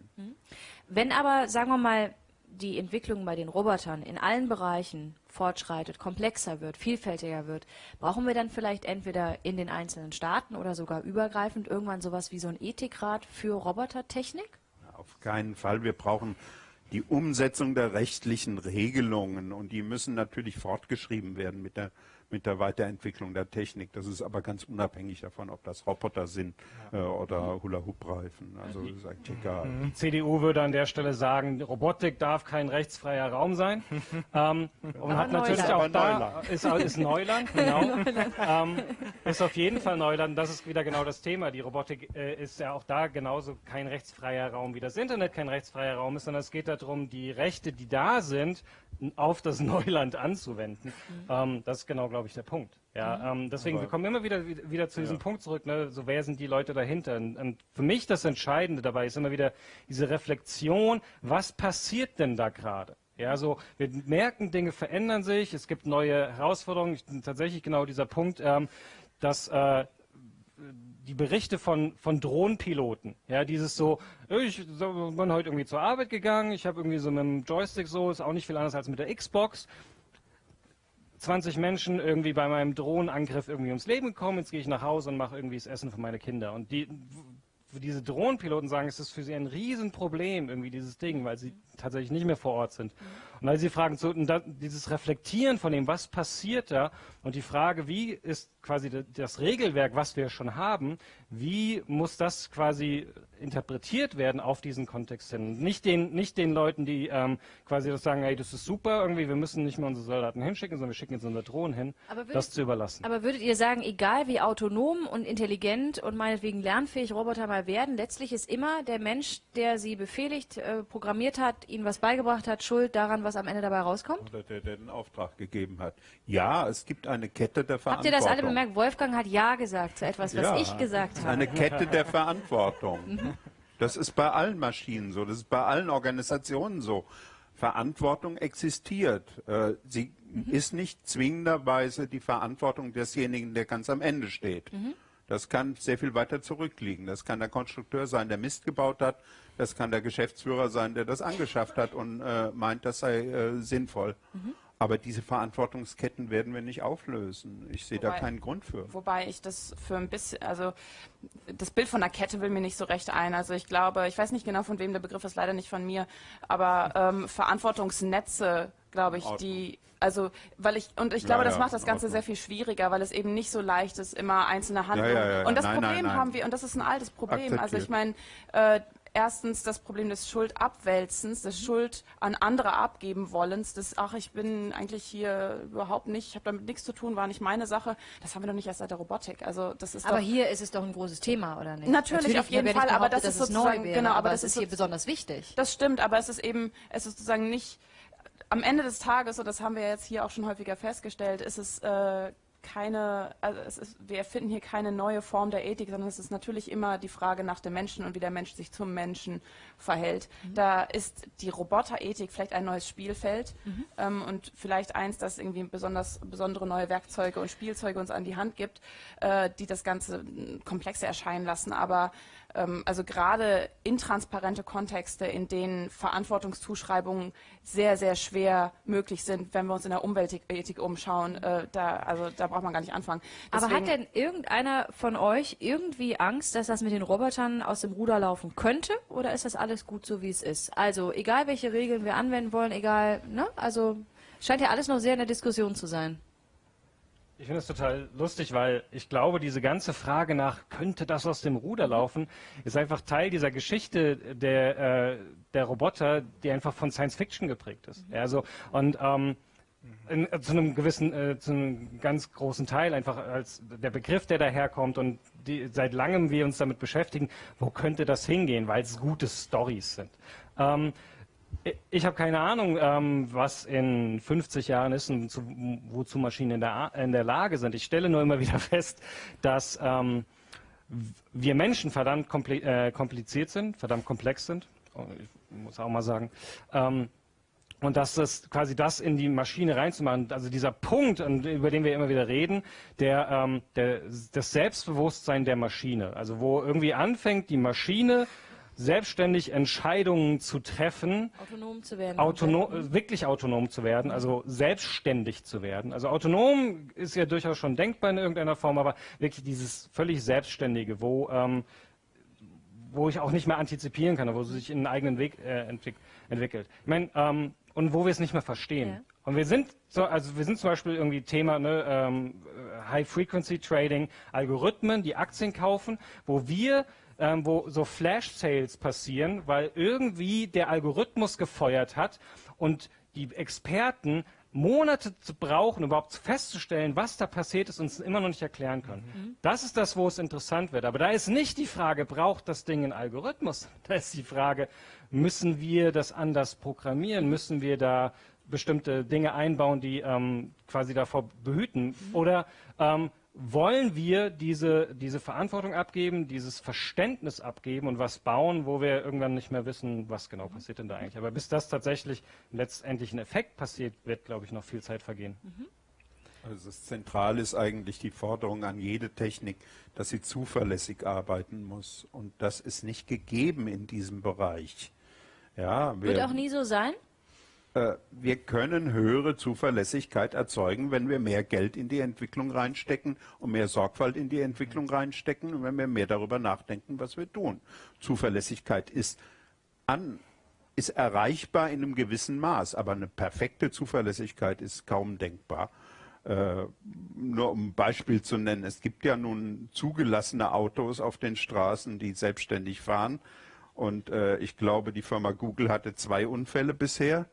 Wenn aber, sagen wir mal, die Entwicklung bei den Robotern in allen Bereichen fortschreitet, komplexer wird, vielfältiger wird, brauchen wir dann vielleicht entweder in den einzelnen Staaten oder sogar übergreifend irgendwann sowas wie so ein Ethikrat für Robotertechnik? Auf keinen Fall. Wir brauchen die Umsetzung der rechtlichen Regelungen und die müssen natürlich fortgeschrieben werden mit der mit der Weiterentwicklung der Technik. Das ist aber ganz unabhängig davon, ob das Roboter sind äh, oder Hula-Hoop-Reifen. Also das ist eigentlich egal. Die CDU würde an der Stelle sagen, Robotik darf kein rechtsfreier Raum sein. <laughs> ähm, und hat natürlich Neuland. auch da, Neuland. ist, ist Neuland, genau. <laughs> ähm, ist auf jeden Fall Neuland. Das ist wieder genau das Thema. Die Robotik äh, ist ja auch da genauso kein rechtsfreier Raum, wie das Internet kein rechtsfreier Raum ist, sondern es geht darum, die Rechte, die da sind, auf das Neuland anzuwenden. Ähm, das ist genau, glaube ich, der Punkt. Ja, ähm, deswegen, wir kommen immer wieder, wieder, zu diesem Punkt zurück, ne? so wer sind die Leute dahinter? Und, und für mich das Entscheidende dabei ist immer wieder diese Reflexion, was passiert denn da gerade? Ja, so, wir merken, Dinge verändern sich, es gibt neue Herausforderungen. Ich, tatsächlich genau dieser Punkt, ähm, dass äh, die Berichte von, von Drohnenpiloten, ja, dieses so, ich so, bin heute irgendwie zur Arbeit gegangen, ich habe irgendwie so mit dem Joystick so, ist auch nicht viel anders als mit der Xbox. 20 Menschen irgendwie bei meinem Drohnenangriff irgendwie ums Leben gekommen, jetzt gehe ich nach Hause und mache irgendwie das Essen für meine Kinder. Und die, diese Drohnenpiloten sagen, es ist für sie ein Riesenproblem, irgendwie dieses Ding, weil sie tatsächlich nicht mehr vor Ort sind. Und weil sie fragen, so, dieses Reflektieren von dem, was passiert da, und die Frage, wie ist quasi das Regelwerk, was wir schon haben, wie muss das quasi interpretiert werden auf diesen Kontext hin? Nicht den, nicht den Leuten, die ähm, quasi das sagen, hey, das ist super, irgendwie, wir müssen nicht mehr unsere Soldaten hinschicken, sondern wir schicken jetzt unsere Drohnen hin, würdet- das zu überlassen. Aber würdet ihr sagen, egal wie autonom und intelligent und meinetwegen lernfähig Roboter mal werden, letztlich ist immer der Mensch, der sie befehligt, äh, programmiert hat, Ihnen was beigebracht hat, schuld daran, was am Ende dabei rauskommt? Oder der, der den Auftrag gegeben hat. Ja, es gibt eine Kette der Habt Verantwortung. ihr das alle bemerkt? Wolfgang hat Ja gesagt zu etwas, was Ja, ich gesagt habe. eine Kette der Verantwortung. Das ist bei allen Maschinen so, das ist bei allen Organisationen so. Verantwortung existiert. Äh, Sie ist nicht zwingenderweise die Verantwortung desjenigen, der ganz am Ende steht. Das kann sehr viel weiter zurückliegen. Das kann der Konstrukteur sein, der Mist gebaut hat. Das kann der Geschäftsführer sein, der das angeschafft hat und äh, meint, das sei äh, sinnvoll. Aber diese Verantwortungsketten werden wir nicht auflösen. Ich sehe da Wobei- keinen Grund für. Wobei ich das für ein bisschen, also das Bild von der Kette will mir nicht so recht ein. Also ich glaube, ich weiß nicht genau von wem der Begriff ist, leider nicht von mir, aber ähm, Verantwortungsnetze, glaube ich, die, also weil ich und ich Ja, glaube, das ja, macht das Ganze sehr viel schwieriger, weil es eben nicht so leicht ist, immer einzelne Handlungen. ja, ja. Und das Nein, Problem nein, nein. haben wir, und das ist ein altes Problem. Also ich Akzeptiert. meine, äh, erstens das Problem des Schuldabwälzens, des Schuld an andere abgeben wollens, des, ach, ich bin eigentlich hier überhaupt nicht, ich habe damit nichts zu tun, war nicht meine Sache. Das haben wir doch nicht erst seit der Robotik. Also das ist Aber doch, hier ist es doch ein großes Thema, oder nicht? Natürlich, auf ich habe jeden Fall, aber das ist sozusagen- wäre, genau, aber aber das ist hier so- besonders wichtig. Das stimmt, aber es ist eben, es ist sozusagen nicht, am Ende des Tages, und das haben wir jetzt hier auch schon häufiger festgestellt, ist es äh, keine, also es ist, wir erfinden hier keine neue Form der Ethik, sondern es ist natürlich immer die Frage nach dem Menschen und wie der Mensch sich zum Menschen verhält. Da ist die Roboterethik vielleicht ein neues Spielfeld ähm, und vielleicht eins, das irgendwie besonders besondere neue Werkzeuge und Spielzeuge uns an die Hand gibt, äh, die das Ganze komplexer erscheinen lassen. Aber also gerade intransparente Kontexte, in denen Verantwortungszuschreibungen sehr, sehr schwer möglich sind, wenn wir uns in der Umweltethik umschauen, äh, da, also da braucht man gar nicht anfangen. Aber hat Deswegen- denn irgendeiner von euch irgendwie Angst, dass das mit den Robotern aus dem Ruder laufen könnte? Oder ist das alles gut so, wie es ist? Also, egal welche Regeln wir anwenden wollen, egal, ne? Also, scheint ja alles noch sehr in der Diskussion zu sein. Ich finde es total lustig, weil ich glaube, diese ganze Frage nach, könnte das aus dem Ruder laufen, ist einfach Teil dieser Geschichte der, äh, der Roboter, die einfach von Science Fiction geprägt ist. Ja, also, und ähm, in, äh, zu einem gewissen, äh, zu einem ganz großen Teil einfach als der Begriff, der daherkommt und die, seit langem wir uns damit beschäftigen, wo könnte das hingehen, weil es gute Stories sind. Ähm, ich- habe keine Ahnung, ähm, was in 50 Jahren ist und zu, wozu Maschinen in der, in der Lage sind. Ich stelle nur immer <laughs> wieder fest, dass ähm, wir Menschen verdammt äh, kompliziert sind, verdammt komplex sind. Oh, Ich muss auch mal sagen. Ähm, und dass das quasi das in die Maschine reinzumachen, also dieser Punkt, über den wir immer wieder reden, der, ähm, der das Selbstbewusstsein der Maschine, also wo irgendwie anfängt, die Maschine selbstständig Entscheidungen zu treffen, Autonom zu werden. autonom, äh, wirklich autonom zu werden, also selbstständig zu werden. Also autonom ist ja durchaus schon denkbar in irgendeiner Form, aber wirklich dieses völlig Selbstständige, wo, ähm, wo ich auch nicht mehr antizipieren kann, wo es sich in einen eigenen Weg äh, entwick entwickelt. Ich meine, ähm, und wo wir es nicht mehr verstehen. Ja. Und wir sind so, also wir sind zum Beispiel irgendwie Thema ne, ähm, High Frequency Trading, Algorithmen, die Aktien kaufen, wo wir ähm, wo so Flash Sales passieren, weil irgendwie der Algorithmus gefeuert hat und die Experten Monate zu brauchen, überhaupt festzustellen, was da passiert ist und es immer noch nicht erklären können. Das ist das, wo es interessant wird. Aber da ist nicht die Frage, braucht das Ding einen Algorithmus? <laughs> Da ist die Frage, müssen wir das anders programmieren? Müssen wir da bestimmte Dinge einbauen, die ähm, quasi davor behüten? Oder ähm, wollen wir diese, diese Verantwortung abgeben, dieses Verständnis abgeben und was bauen, wo wir irgendwann nicht mehr wissen, was genau passiert denn da eigentlich. Aber bis das tatsächlich letztendlich ein Effekt passiert, wird, glaube ich, noch viel Zeit vergehen. Also das Zentrale ist eigentlich die Forderung an jede Technik, dass sie zuverlässig arbeiten muss. Und das ist nicht gegeben in diesem Bereich. Ja, Wird wir, auch nie so sein? Äh, wir können höhere Zuverlässigkeit erzeugen, wenn wir mehr Geld in die Entwicklung reinstecken und mehr Sorgfalt in die Entwicklung reinstecken und wenn wir mehr darüber nachdenken, was wir tun. Zuverlässigkeit ist an, ist erreichbar in einem gewissen Maß, aber eine perfekte Zuverlässigkeit ist kaum denkbar. Äh, nur um ein Beispiel zu nennen, es gibt ja nun zugelassene Autos auf den Straßen, die selbstständig fahren. Und äh, ich glaube, die Firma Google hatte zwei Unfälle bisher.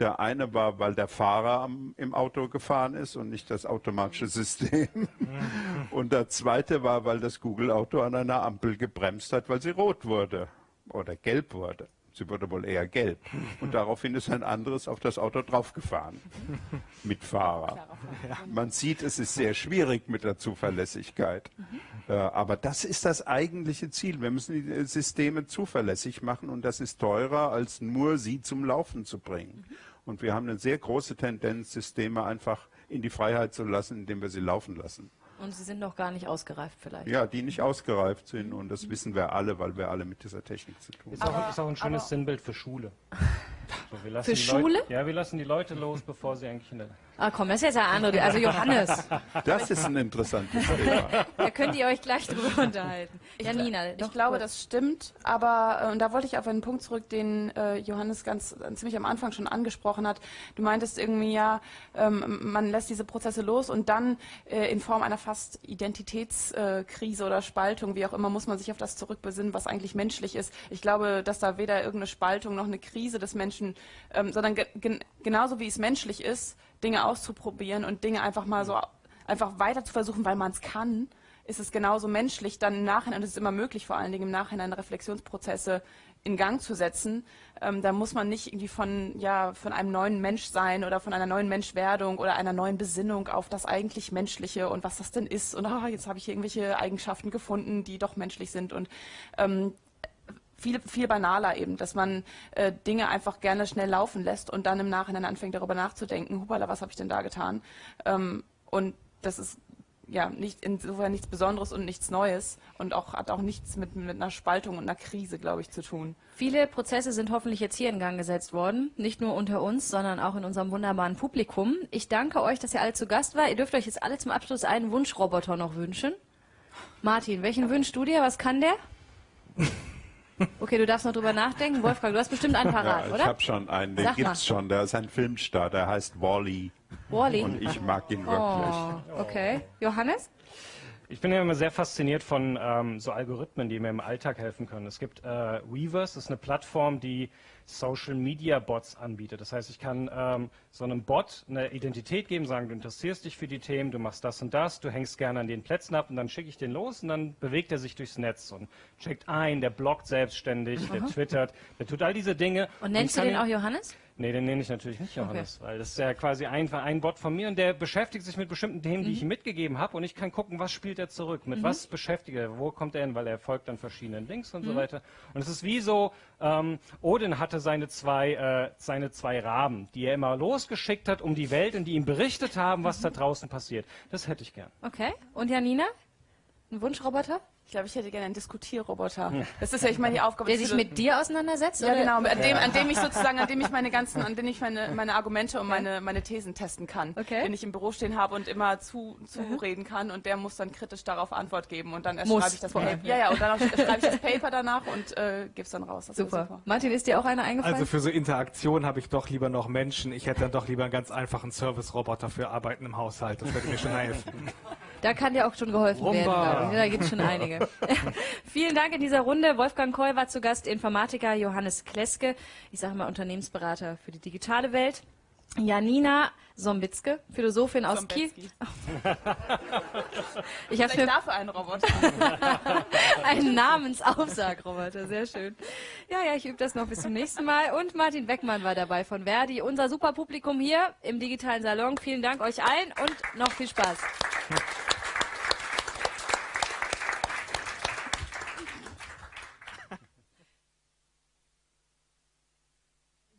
Der eine war, weil der Fahrer am, im Auto gefahren ist und nicht das automatische System. und der zweite war, weil das Google-Auto an einer Ampel gebremst hat, weil sie rot wurde oder gelb wurde. Sie wurde wohl eher gelb. Und daraufhin ist ein anderes auf das Auto draufgefahren. Mit Fahrer. Man sieht, es ist sehr schwierig mit der Zuverlässigkeit. Äh, aber das ist das eigentliche Ziel. Wir müssen die Systeme zuverlässig machen und das ist teurer, als nur sie zum Laufen zu bringen. Und wir haben eine sehr große Tendenz, Systeme einfach in die Freiheit zu lassen, indem wir sie laufen lassen. Und sie sind noch gar nicht ausgereift vielleicht. Ja, die nicht ausgereift sind und das wissen wir alle, weil wir alle mit dieser Technik zu tun Ist haben. auch, ist auch ein schönes aber- Sinnbild für Schule. <laughs> So, wir lassen Für die Schule? Leute, ja, wir lassen die Leute los, bevor sie eigentlich in der Ah komm, das ist jetzt ein anderer. Also Johannes, Das ist ein interessantes <laughs> Thema. da könnt ihr euch gleich drüber unterhalten. Janina, Ich doch glaube, kurz. das stimmt, aber äh, und da wollte ich auf einen Punkt zurück, den äh, Johannes ganz äh, ziemlich am Anfang schon angesprochen hat. Du meintest irgendwie ja, ähm, man lässt diese Prozesse los und dann äh, in Form einer fast Identitätskrise äh, oder Spaltung, wie auch immer, muss man sich auf das zurückbesinnen, was eigentlich menschlich ist. Ich glaube, dass da weder irgendeine Spaltung noch eine Krise des Menschen, ähm, sondern ge gen genauso wie es menschlich ist, Dinge auszuprobieren und Dinge einfach mal so einfach weiter zu versuchen, weil man es kann, ist es genauso menschlich, dann im Nachhinein, und es ist immer möglich, vor allen Dingen im Nachhinein Reflexionsprozesse in Gang zu setzen. Ähm, da muss man nicht irgendwie von, ja, von einem neuen Menschsein oder von einer neuen Menschwerdung oder einer neuen Besinnung auf das eigentlich Menschliche und was das denn ist. Und ah, jetzt habe ich hier irgendwelche Eigenschaften gefunden, die doch menschlich sind. Und ähm, viel, viel banaler eben, dass man äh, Dinge einfach gerne schnell laufen lässt und dann im Nachhinein anfängt darüber nachzudenken, hupala, was habe ich denn da getan? Ähm, und das ist ja nicht insofern nichts Besonderes und nichts Neues und auch hat auch nichts mit, mit einer Spaltung und einer Krise, glaube ich, zu tun. Viele Prozesse sind hoffentlich jetzt hier in Gang gesetzt worden. Nicht nur unter uns, sondern auch in unserem wunderbaren Publikum. Ich danke euch, dass ihr alle zu Gast war. Ihr dürft euch jetzt alle zum Abschluss einen Wunschroboter noch wünschen. Martin, welchen wünschst du dir? Was kann der? <laughs> Okay, du darfst noch drüber nachdenken. Wolfgang, du hast bestimmt einen parat, Ja, ich oder? habe schon einen, den Sag mal. gibt's schon. Der ist ein Filmstar, der heißt Wally. Wally. Und ich mag ihn wirklich. Oh, okay. Johannes? Ich bin ja immer sehr fasziniert von ähm, so Algorithmen, die mir im Alltag helfen können. Es gibt äh, Weavers, das ist eine Plattform, die Social Media Bots anbietet. Das heißt, ich kann ähm, so einem Bot eine Identität geben, sagen, du interessierst dich für die Themen, du machst das und das, du hängst gerne an den Plätzen ab und dann schicke ich den los und dann bewegt er sich durchs Netz und checkt ein, der bloggt selbstständig, der twittert, der tut all diese Dinge. Und nennst ich du den auch Johannes? Nee, den nenne ich natürlich nicht Johannes, weil das ist ja quasi einfach ein Bot von mir und der beschäftigt sich mit bestimmten Themen, die ich ihm mitgegeben habe und ich kann gucken, was spielt er zurück, mit was beschäftigt er, wo kommt er hin, weil er folgt dann verschiedenen Links und so weiter. Und es ist wie so, ähm, Odin hatte seine zwei, äh, seine zwei Raben, die er immer losgeschickt hat um die Welt und die ihm berichtet haben, was da draußen passiert. Das hätte ich gern. Okay. Und Janina? Ein Wunschroboter? Ich glaube, ich hätte gerne einen Diskutierroboter. Das ist ja, ich meine, die Aufgabe Der sich mit dir auseinandersetzt? Ja, oder? genau, an dem, an dem ich sozusagen, an dem ich meine ganzen, <laughs> an dem ich meine, meine Argumente und meine, meine Thesen testen kann. Okay. Den ich im Büro stehen habe und immer zu, zureden kann und der muss dann kritisch darauf Antwort geben und dann schreibe ich das Paper. Ja, ja, und dann schreibe ich das Paper danach und äh, gebe es dann raus. Das wäre Super. Martin, ist dir auch einer eingefallen? Also für so Interaktion habe ich doch lieber noch Menschen. Ich hätte dann doch lieber einen ganz einfachen Service-Roboter für Arbeiten im Haushalt. Das würde mir schon helfen. <laughs> Da kann dir auch schon geholfen werden, Rumba. glaube ich. Da gibt es schon einige. <laughs> Vielen Dank in dieser Runde. Wolfgang Koll war zu Gast, Informatiker Johannes Kleske, ich sage mal Unternehmensberater für die digitale Welt. Janina Sombitzke, Philosophin aus Kiel. <laughs> Ich habe mir dafür einen Roboter. <laughs> einen Namensaufsagroboter, sehr schön. Ja, ja, ich übe das noch bis zum nächsten Mal. Und Martin Beckmann war dabei von Verdi, unser super Publikum hier im digitalen Salon. Vielen Dank euch allen und noch viel Spaß.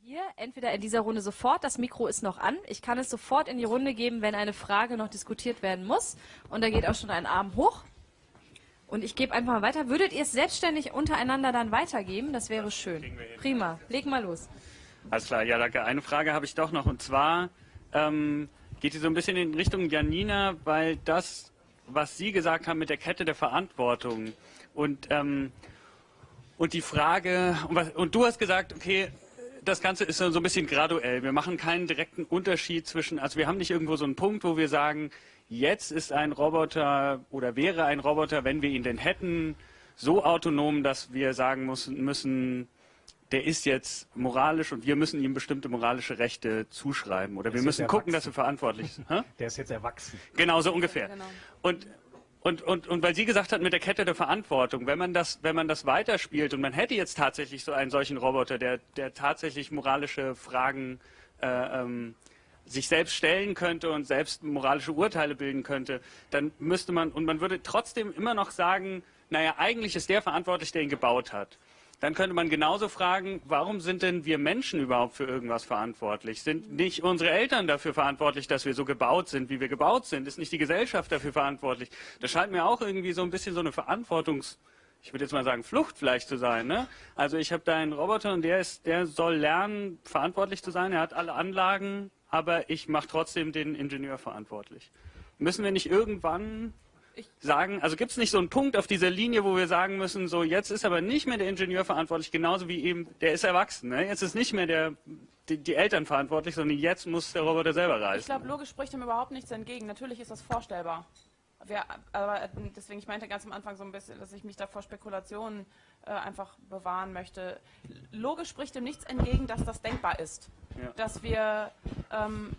Hier entweder in dieser Runde sofort, das Mikro ist noch an. Ich kann es sofort in die Runde geben, wenn eine Frage noch diskutiert werden muss. Und da geht auch schon ein Arm hoch. Und ich gebe einfach mal weiter. Würdet ihr es selbstständig untereinander dann weitergeben? Das wäre schön. Prima. Leg mal los. Alles klar, ja, danke. Eine Frage habe ich doch noch und zwar ähm, geht die so ein bisschen in Richtung Janina, weil das, was Sie gesagt haben mit der Kette der Verantwortung und, ähm, und die Frage, und, was, und du hast gesagt, okay, das Ganze ist so ein bisschen graduell. Wir machen keinen direkten Unterschied zwischen, also wir haben nicht irgendwo so einen Punkt, wo wir sagen, jetzt ist ein Roboter oder wäre ein Roboter, wenn wir ihn denn hätten, so autonom, dass wir sagen müssen, müssen der ist jetzt moralisch und wir müssen ihm bestimmte moralische Rechte zuschreiben oder wir müssen gucken, erwachsen. dass wir verantwortlich sind. Der ist jetzt erwachsen. Genau so ungefähr. Genau. Und und, und, und weil Sie gesagt hat mit der Kette der Verantwortung, wenn man das, wenn man das weiterspielt und man hätte jetzt tatsächlich so einen solchen Roboter, der, der tatsächlich moralische Fragen äh, ähm, sich selbst stellen könnte und selbst moralische Urteile bilden könnte, dann müsste man, und man würde trotzdem immer noch sagen, naja, eigentlich ist der verantwortlich, der ihn gebaut hat. Dann könnte man genauso fragen, warum sind denn wir Menschen überhaupt für irgendwas verantwortlich? Sind nicht unsere Eltern dafür verantwortlich, dass wir so gebaut sind, wie wir gebaut sind? Ist nicht die Gesellschaft dafür verantwortlich? Das scheint mir auch irgendwie so ein bisschen so eine Verantwortungs- ich würde jetzt mal sagen, Flucht vielleicht zu sein. Ne? Also ich habe da einen Roboter und der ist, der soll lernen, verantwortlich zu sein. Er hat alle Anlagen, aber ich mache trotzdem den Ingenieur verantwortlich. Müssen wir nicht irgendwann sagen, also gibt es nicht so einen Punkt auf dieser Linie, wo wir sagen müssen, so jetzt ist aber nicht mehr der Ingenieur verantwortlich, genauso wie eben, der ist erwachsen. Ne? Jetzt ist nicht mehr der, die, die, Eltern verantwortlich, sondern jetzt muss der Roboter selber reisen. Ich glaube, logisch spricht dem überhaupt nichts entgegen. Natürlich ist das vorstellbar. Wir, aber deswegen, ich meinte ganz am Anfang so ein bisschen, dass ich mich da vor Spekulationen äh, einfach bewahren möchte. Logisch spricht dem nichts entgegen, dass das denkbar ist. Ja. Dass wir ähm,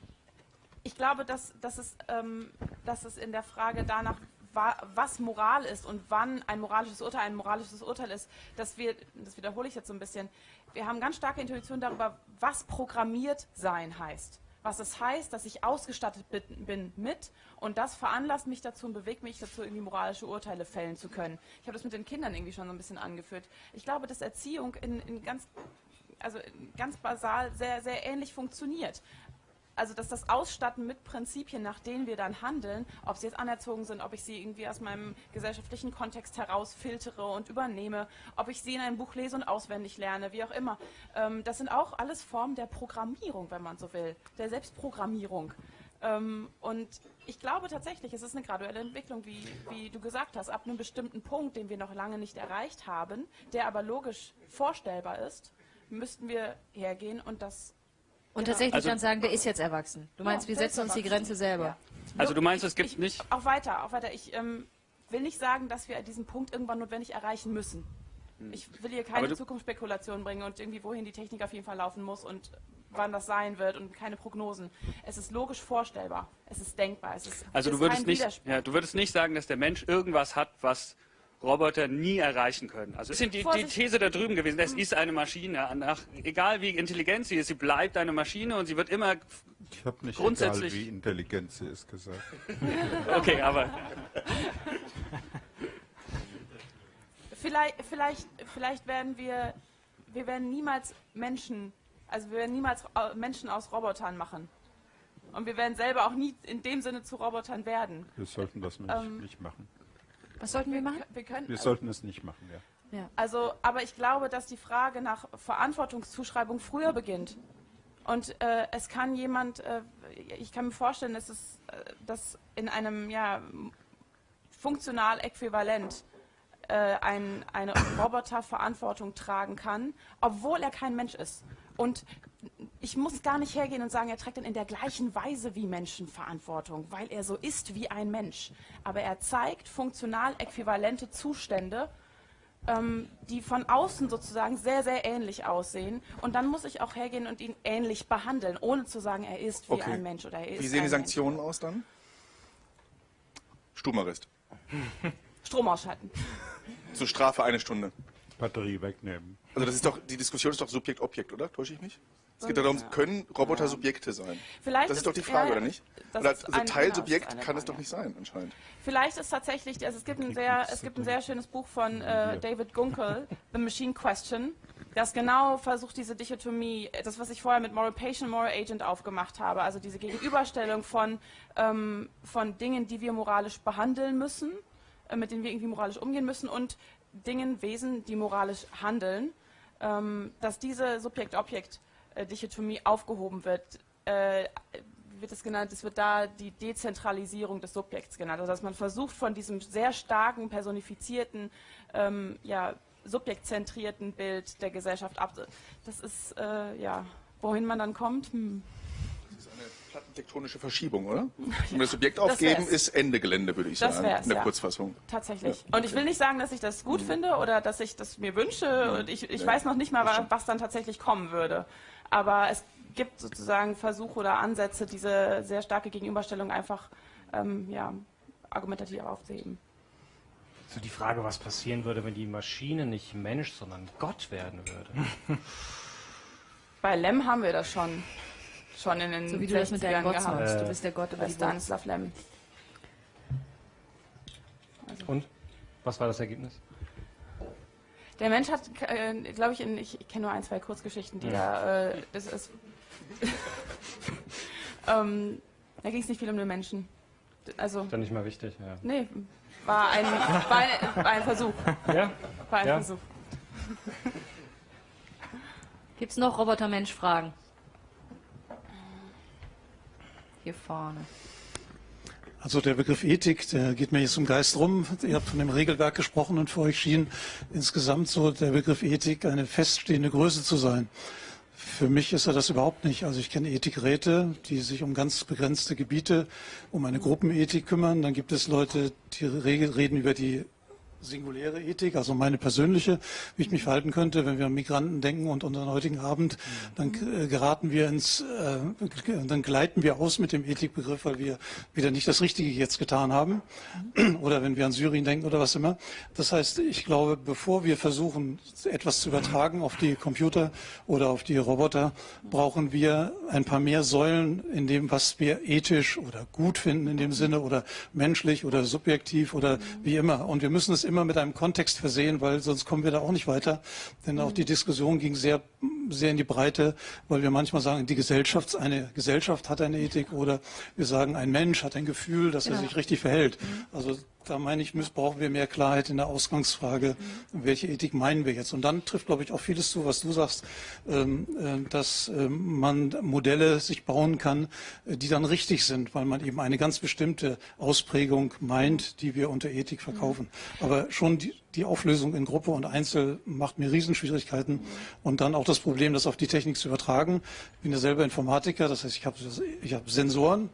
ich glaube, dass, dass, es, ähm, dass es in der Frage danach, was Moral ist und wann ein moralisches Urteil ein moralisches Urteil ist, dass wir, das wiederhole ich jetzt so ein bisschen, wir haben ganz starke Intuition darüber, was programmiert sein heißt. Was es heißt, dass ich ausgestattet bin mit und das veranlasst mich dazu und bewegt mich dazu, irgendwie moralische Urteile fällen zu können. Ich habe das mit den Kindern irgendwie schon so ein bisschen angeführt. Ich glaube, dass Erziehung in, in ganz also ganz basal sehr, sehr ähnlich funktioniert also dass das Ausstatten mit Prinzipien, nach denen wir dann handeln, ob sie jetzt anerzogen sind, ob ich sie irgendwie aus meinem gesellschaftlichen Kontext heraus filtere und übernehme, ob ich sie in einem Buch lese und auswendig lerne, wie auch immer. Ähm, das sind auch alles Formen der Programmierung, wenn man so will, der Selbstprogrammierung. Ähm, und ich glaube tatsächlich, es ist eine graduelle Entwicklung, wie, wie du gesagt hast, ab einem bestimmten Punkt, den wir noch lange nicht erreicht haben, der aber logisch vorstellbar ist, müssten wir hergehen und das und tatsächlich also, dann sagen, der ist jetzt erwachsen. Du meinst, wir setzen uns die Grenze selber. Ja. Also du meinst, es gibt ich, nicht... Auch weiter, auch weiter. Ich ähm, will nicht sagen, dass wir diesen Punkt irgendwann notwendig erreichen müssen. Hm. Ich will hier keine Zukunftsspekulation bringen und irgendwie, wohin die Technik auf jeden Fall laufen muss und wann das sein wird und keine Prognosen. Es ist logisch vorstellbar. Es ist denkbar. Es ist, also du würdest, nicht, ja, du würdest nicht sagen, dass der Mensch irgendwas hat, was Roboter nie erreichen können. Also das ist die, die These da drüben gewesen, es ist eine Maschine. Nach, egal wie intelligent sie ist, sie bleibt eine Maschine und sie wird immer ich habe nicht grundsätzlich egal, wie intelligent sie ist gesagt. <laughs> okay, aber vielleicht, vielleicht, vielleicht werden wir, wir werden niemals Menschen, also wir werden niemals Menschen aus Robotern machen. Und wir werden selber auch nie in dem Sinne zu Robotern werden. Wir sollten das nicht, ähm, nicht machen. Was sollten wir machen? Wir, können, wir sollten es nicht machen, ja. ja. Also, aber ich glaube, dass die Frage nach Verantwortungszuschreibung früher beginnt. Und äh, es kann jemand, äh, ich kann mir vorstellen, dass es äh, dass in einem ja, funktional äquivalent äh, ein, eine Roboter Verantwortung tragen kann, obwohl er kein Mensch ist. Und ich muss gar nicht hergehen und sagen, er trägt dann in der gleichen Weise wie Menschen Verantwortung, weil er so ist wie ein Mensch. Aber er zeigt funktional äquivalente Zustände, ähm, die von außen sozusagen sehr, sehr ähnlich aussehen. Und dann muss ich auch hergehen und ihn ähnlich behandeln, ohne zu sagen, er ist wie okay. ein Mensch oder er ist Wie sehen die Sanktionen Mensch. aus dann? Stubenarrest. <laughs> Strom ausschalten. Zur Strafe eine Stunde. Batterie wegnehmen. Also das ist doch, die Diskussion ist doch Subjekt-Objekt, oder? Täusche ich mich? Es geht darum, können Roboter Subjekte sein? Vielleicht das ist, doch die Frage, ja, oder nicht? Oder also ein, Teilsubjekt kann es doch nicht sein, anscheinend. Vielleicht ist tatsächlich, also es gibt ein sehr, es gibt ein sehr schönes Buch von äh, David Gunkel, The Machine Question, das genau versucht, diese Dichotomie, das, was ich vorher mit Moral Patient, Moral Agent aufgemacht habe, also diese Gegenüberstellung von, ähm, von Dingen, die wir moralisch behandeln müssen, äh, mit denen wir irgendwie moralisch umgehen müssen und Dingen, Wesen, die moralisch handeln, ähm, dass diese Subjekt-Objekt-Dichotomie aufgehoben wird, äh, wird es genannt, es wird da die Dezentralisierung des Subjekts genannt. Also dass man versucht, von diesem sehr starken, personifizierten, ähm, ja, subjektzentrierten Bild der Gesellschaft ab. Das ist, äh, ja, wohin man dann kommt. Hm plattentektonische Verschiebung, oder? <laughs> Und das Subjekt aufgeben ist Ende Gelände, würde ich das sagen, in der ja. Kurzfassung. Tatsächlich. Ja. Und ich will nicht sagen, dass ich das gut finde oder dass ich das mir wünsche. Und ich, ich weiß noch nicht mal, was dann tatsächlich kommen würde. Aber es gibt sozusagen Versuche oder Ansätze, diese sehr starke Gegenüberstellung einfach ähm, ja, argumentativ aufzuheben. so die Frage, was passieren würde, wenn die Maschine nicht Mensch, sondern Gott werden würde. <laughs> Bei Lem haben wir das schon. Schon in den so wie du das mit deinem Gott gehabt. Sagst. Du bist der Gott über die Stanislav Lem. Also. Und? Was war das Ergebnis? Der Mensch hat, äh, glaube ich, in, ich, ich kenne nur ein, zwei Kurzgeschichten, die ja. da, äh, das ist, <laughs> ähm, da ging es nicht viel um den Menschen. Also, Dann nicht mal wichtig, ja. Nee, war ein, war ein, war ein Versuch. Ja? War ein ja. Versuch. Gibt es noch Roboter-Mensch-Fragen? Hier vorne. Also der Begriff Ethik, der geht mir jetzt im Geist rum. Ihr habt von dem Regelwerk gesprochen und für euch schien insgesamt so der Begriff Ethik eine feststehende Größe zu sein. Für mich ist er das überhaupt nicht. Also ich kenne Ethikräte, die sich um ganz begrenzte Gebiete, um eine Gruppenethik kümmern. Dann gibt es Leute, die reden über die singuläre Ethik, also meine persönliche, wie ich mich verhalten könnte, wenn wir an Migranten denken und unseren heutigen Abend, dann äh, geraten wir ins, äh, dann gleiten wir aus mit dem Ethikbegriff, weil wir wieder nicht das Richtige jetzt getan haben. <clears throat> Oder wenn wir an Syrien denken oder was immer. Das heißt, ich glaube, bevor wir versuchen, etwas zu übertragen auf die Computer oder auf die Roboter, brauchen wir ein paar mehr Säulen in dem, was wir ethisch oder gut finden in dem Sinne oder menschlich oder subjektiv oder wie immer. Und wir müssen es immer mit einem Kontext versehen, weil sonst kommen wir da auch nicht weiter. Denn auch die Diskussion ging sehr, sehr in die Breite, weil wir manchmal sagen, die Gesellschaft, eine Gesellschaft hat eine Ethik oder wir sagen, ein Mensch hat ein Gefühl, dass genau. er sich richtig verhält. Also da meine ich, brauchen wir mehr Klarheit in der Ausgangsfrage, mhm. welche Ethik meinen wir jetzt. Und dann trifft, glaube ich, auch vieles zu, was du sagst, ähm, äh, dass äh, man Modelle sich bauen kann, äh, die dann richtig sind, weil man eben eine ganz bestimmte Ausprägung meint, die wir unter Ethik verkaufen. Mhm. Aber schon die, die Auflösung in Gruppe und Einzel macht mir Riesenschwierigkeiten. Mhm. Und dann auch das Problem, das auf die Technik zu übertragen. Ich bin ja selber Informatiker, das heißt, ich habe ich Sensoren,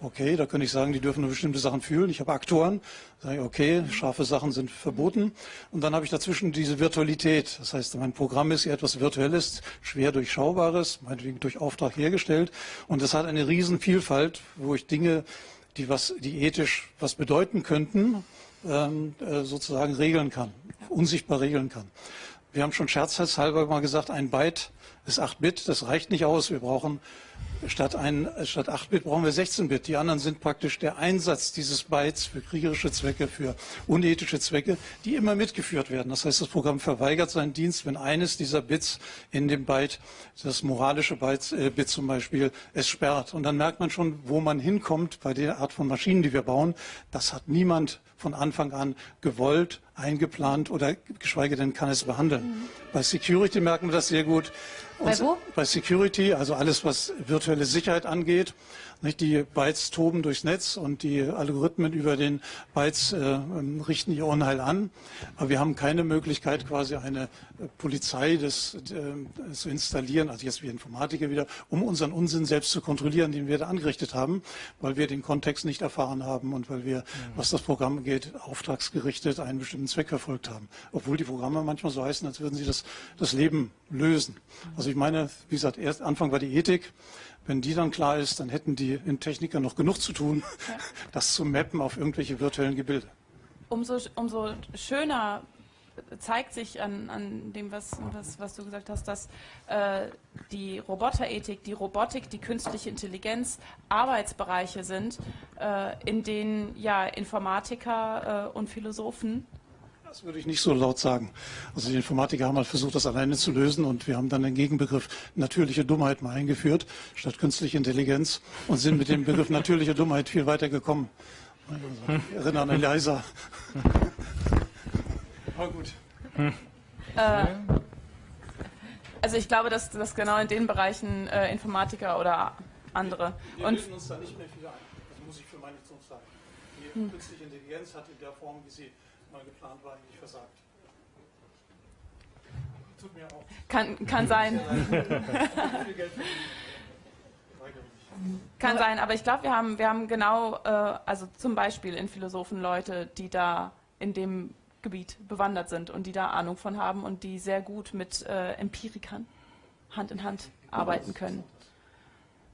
Okay, da könnte ich sagen, die dürfen nur bestimmte Sachen fühlen. Ich habe Aktoren, sage ich, okay, scharfe Sachen sind verboten. Und dann habe ich dazwischen diese Virtualität. Das heißt, mein Programm ist ja etwas Virtuelles, schwer durchschaubares, meinetwegen durch Auftrag hergestellt. Und das hat eine Riesenvielfalt, wo ich Dinge, die was, die ethisch was bedeuten könnten, ähm, äh, sozusagen regeln kann, unsichtbar regeln kann. Wir haben schon scherzhalber mal gesagt, ein Byte ist 8 Bit, das reicht nicht aus. Wir brauchen Statt, ein, statt 8-Bit brauchen wir 16-Bit. Die anderen sind praktisch der Einsatz dieses Bytes für kriegerische Zwecke, für unethische Zwecke, die immer mitgeführt werden. Das heißt, das Programm verweigert seinen Dienst, wenn eines dieser Bits in dem Byte, das moralische Byte, äh, Bit zum Beispiel, es sperrt. Und dann merkt man schon, wo man hinkommt bei der Art von Maschinen, die wir bauen. Das hat niemand von Anfang an gewollt, eingeplant oder geschweige denn kann es behandeln. Mhm. Bei Security merken wir das sehr gut. Bei wo? Bei Security, also alles, was virtuelle Sicherheit angeht. Nicht? Die Bytes toben durchs Netz und die Algorithmen über den Bytes äh, richten ihr Unheil an. Aber wir haben keine Möglichkeit, quasi eine äh, Polizei des, äh, zu installieren, also jetzt wie Informatiker wieder, um unseren Unsinn selbst zu kontrollieren, den wir da angerichtet haben, weil wir den Kontext nicht erfahren haben und weil wir, was das Programm geht, auftragsgerichtet einen bestimmten Zweck verfolgt haben. Obwohl die Programme manchmal so heißen, als würden sie das, das Leben lösen. Also ich meine, wie gesagt, erst Anfang war die Ethik. Wenn die dann klar ist, dann hätten die Techniker noch genug zu tun, ja. <laughs> das zu mappen auf irgendwelche virtuellen Gebilde. Umso, umso schöner zeigt sich an, an dem, was, was, was, du gesagt hast, dass äh, die Roboterethik, die Robotik, die künstliche Intelligenz Arbeitsbereiche sind, äh, in denen ja Informatiker äh, und Philosophen das würde ich nicht so laut sagen. Also die Informatiker haben halt versucht, das alleine zu lösen und wir haben dann den Gegenbegriff natürliche Dummheit mal eingeführt, statt künstliche Intelligenz und sind mit dem Begriff natürliche Dummheit viel weiter gekommen. Also, ich erinnere an Eliza. Aber gut. Äh, also ich glaube, dass, dass genau in den Bereichen äh, Informatiker oder andere. Wir und uns da nicht mehr viel ein. Das muss ich für meine Zukunft sagen. Die hm. künstliche Intelligenz hat in der Form, wie sie mal geplant war, eigentlich versagt. Tut mir auch. Kann, kann sein. <laughs> Kann sein, aber ich glaube, wir haben, wir haben genau, äh, also zum Beispiel in Philosophen Leute, die da in dem Gebiet bewandert sind und die da Ahnung von haben und die sehr gut mit äh, Empirikern Hand in Hand arbeiten können.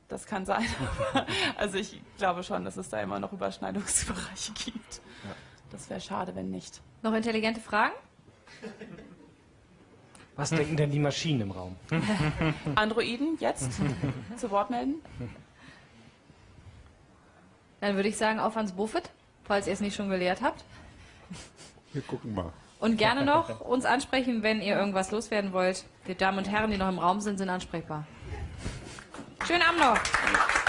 Das kann sein. <laughs> also ich glaube schon, dass es da immer noch Überschneidungsbereiche gibt. Das wäre schade, wenn nicht. Noch intelligente Fragen? Was denken denn die Maschinen im Raum? <laughs> Androiden jetzt <laughs> zu Wort melden? Dann würde ich sagen, auf ans Buffet, falls ihr es nicht schon gelehrt habt. Wir gucken mal. Und gerne noch uns ansprechen, wenn ihr irgendwas loswerden wollt. Die Damen und Herren, die noch im Raum sind, sind ansprechbar. Schönen Abend noch.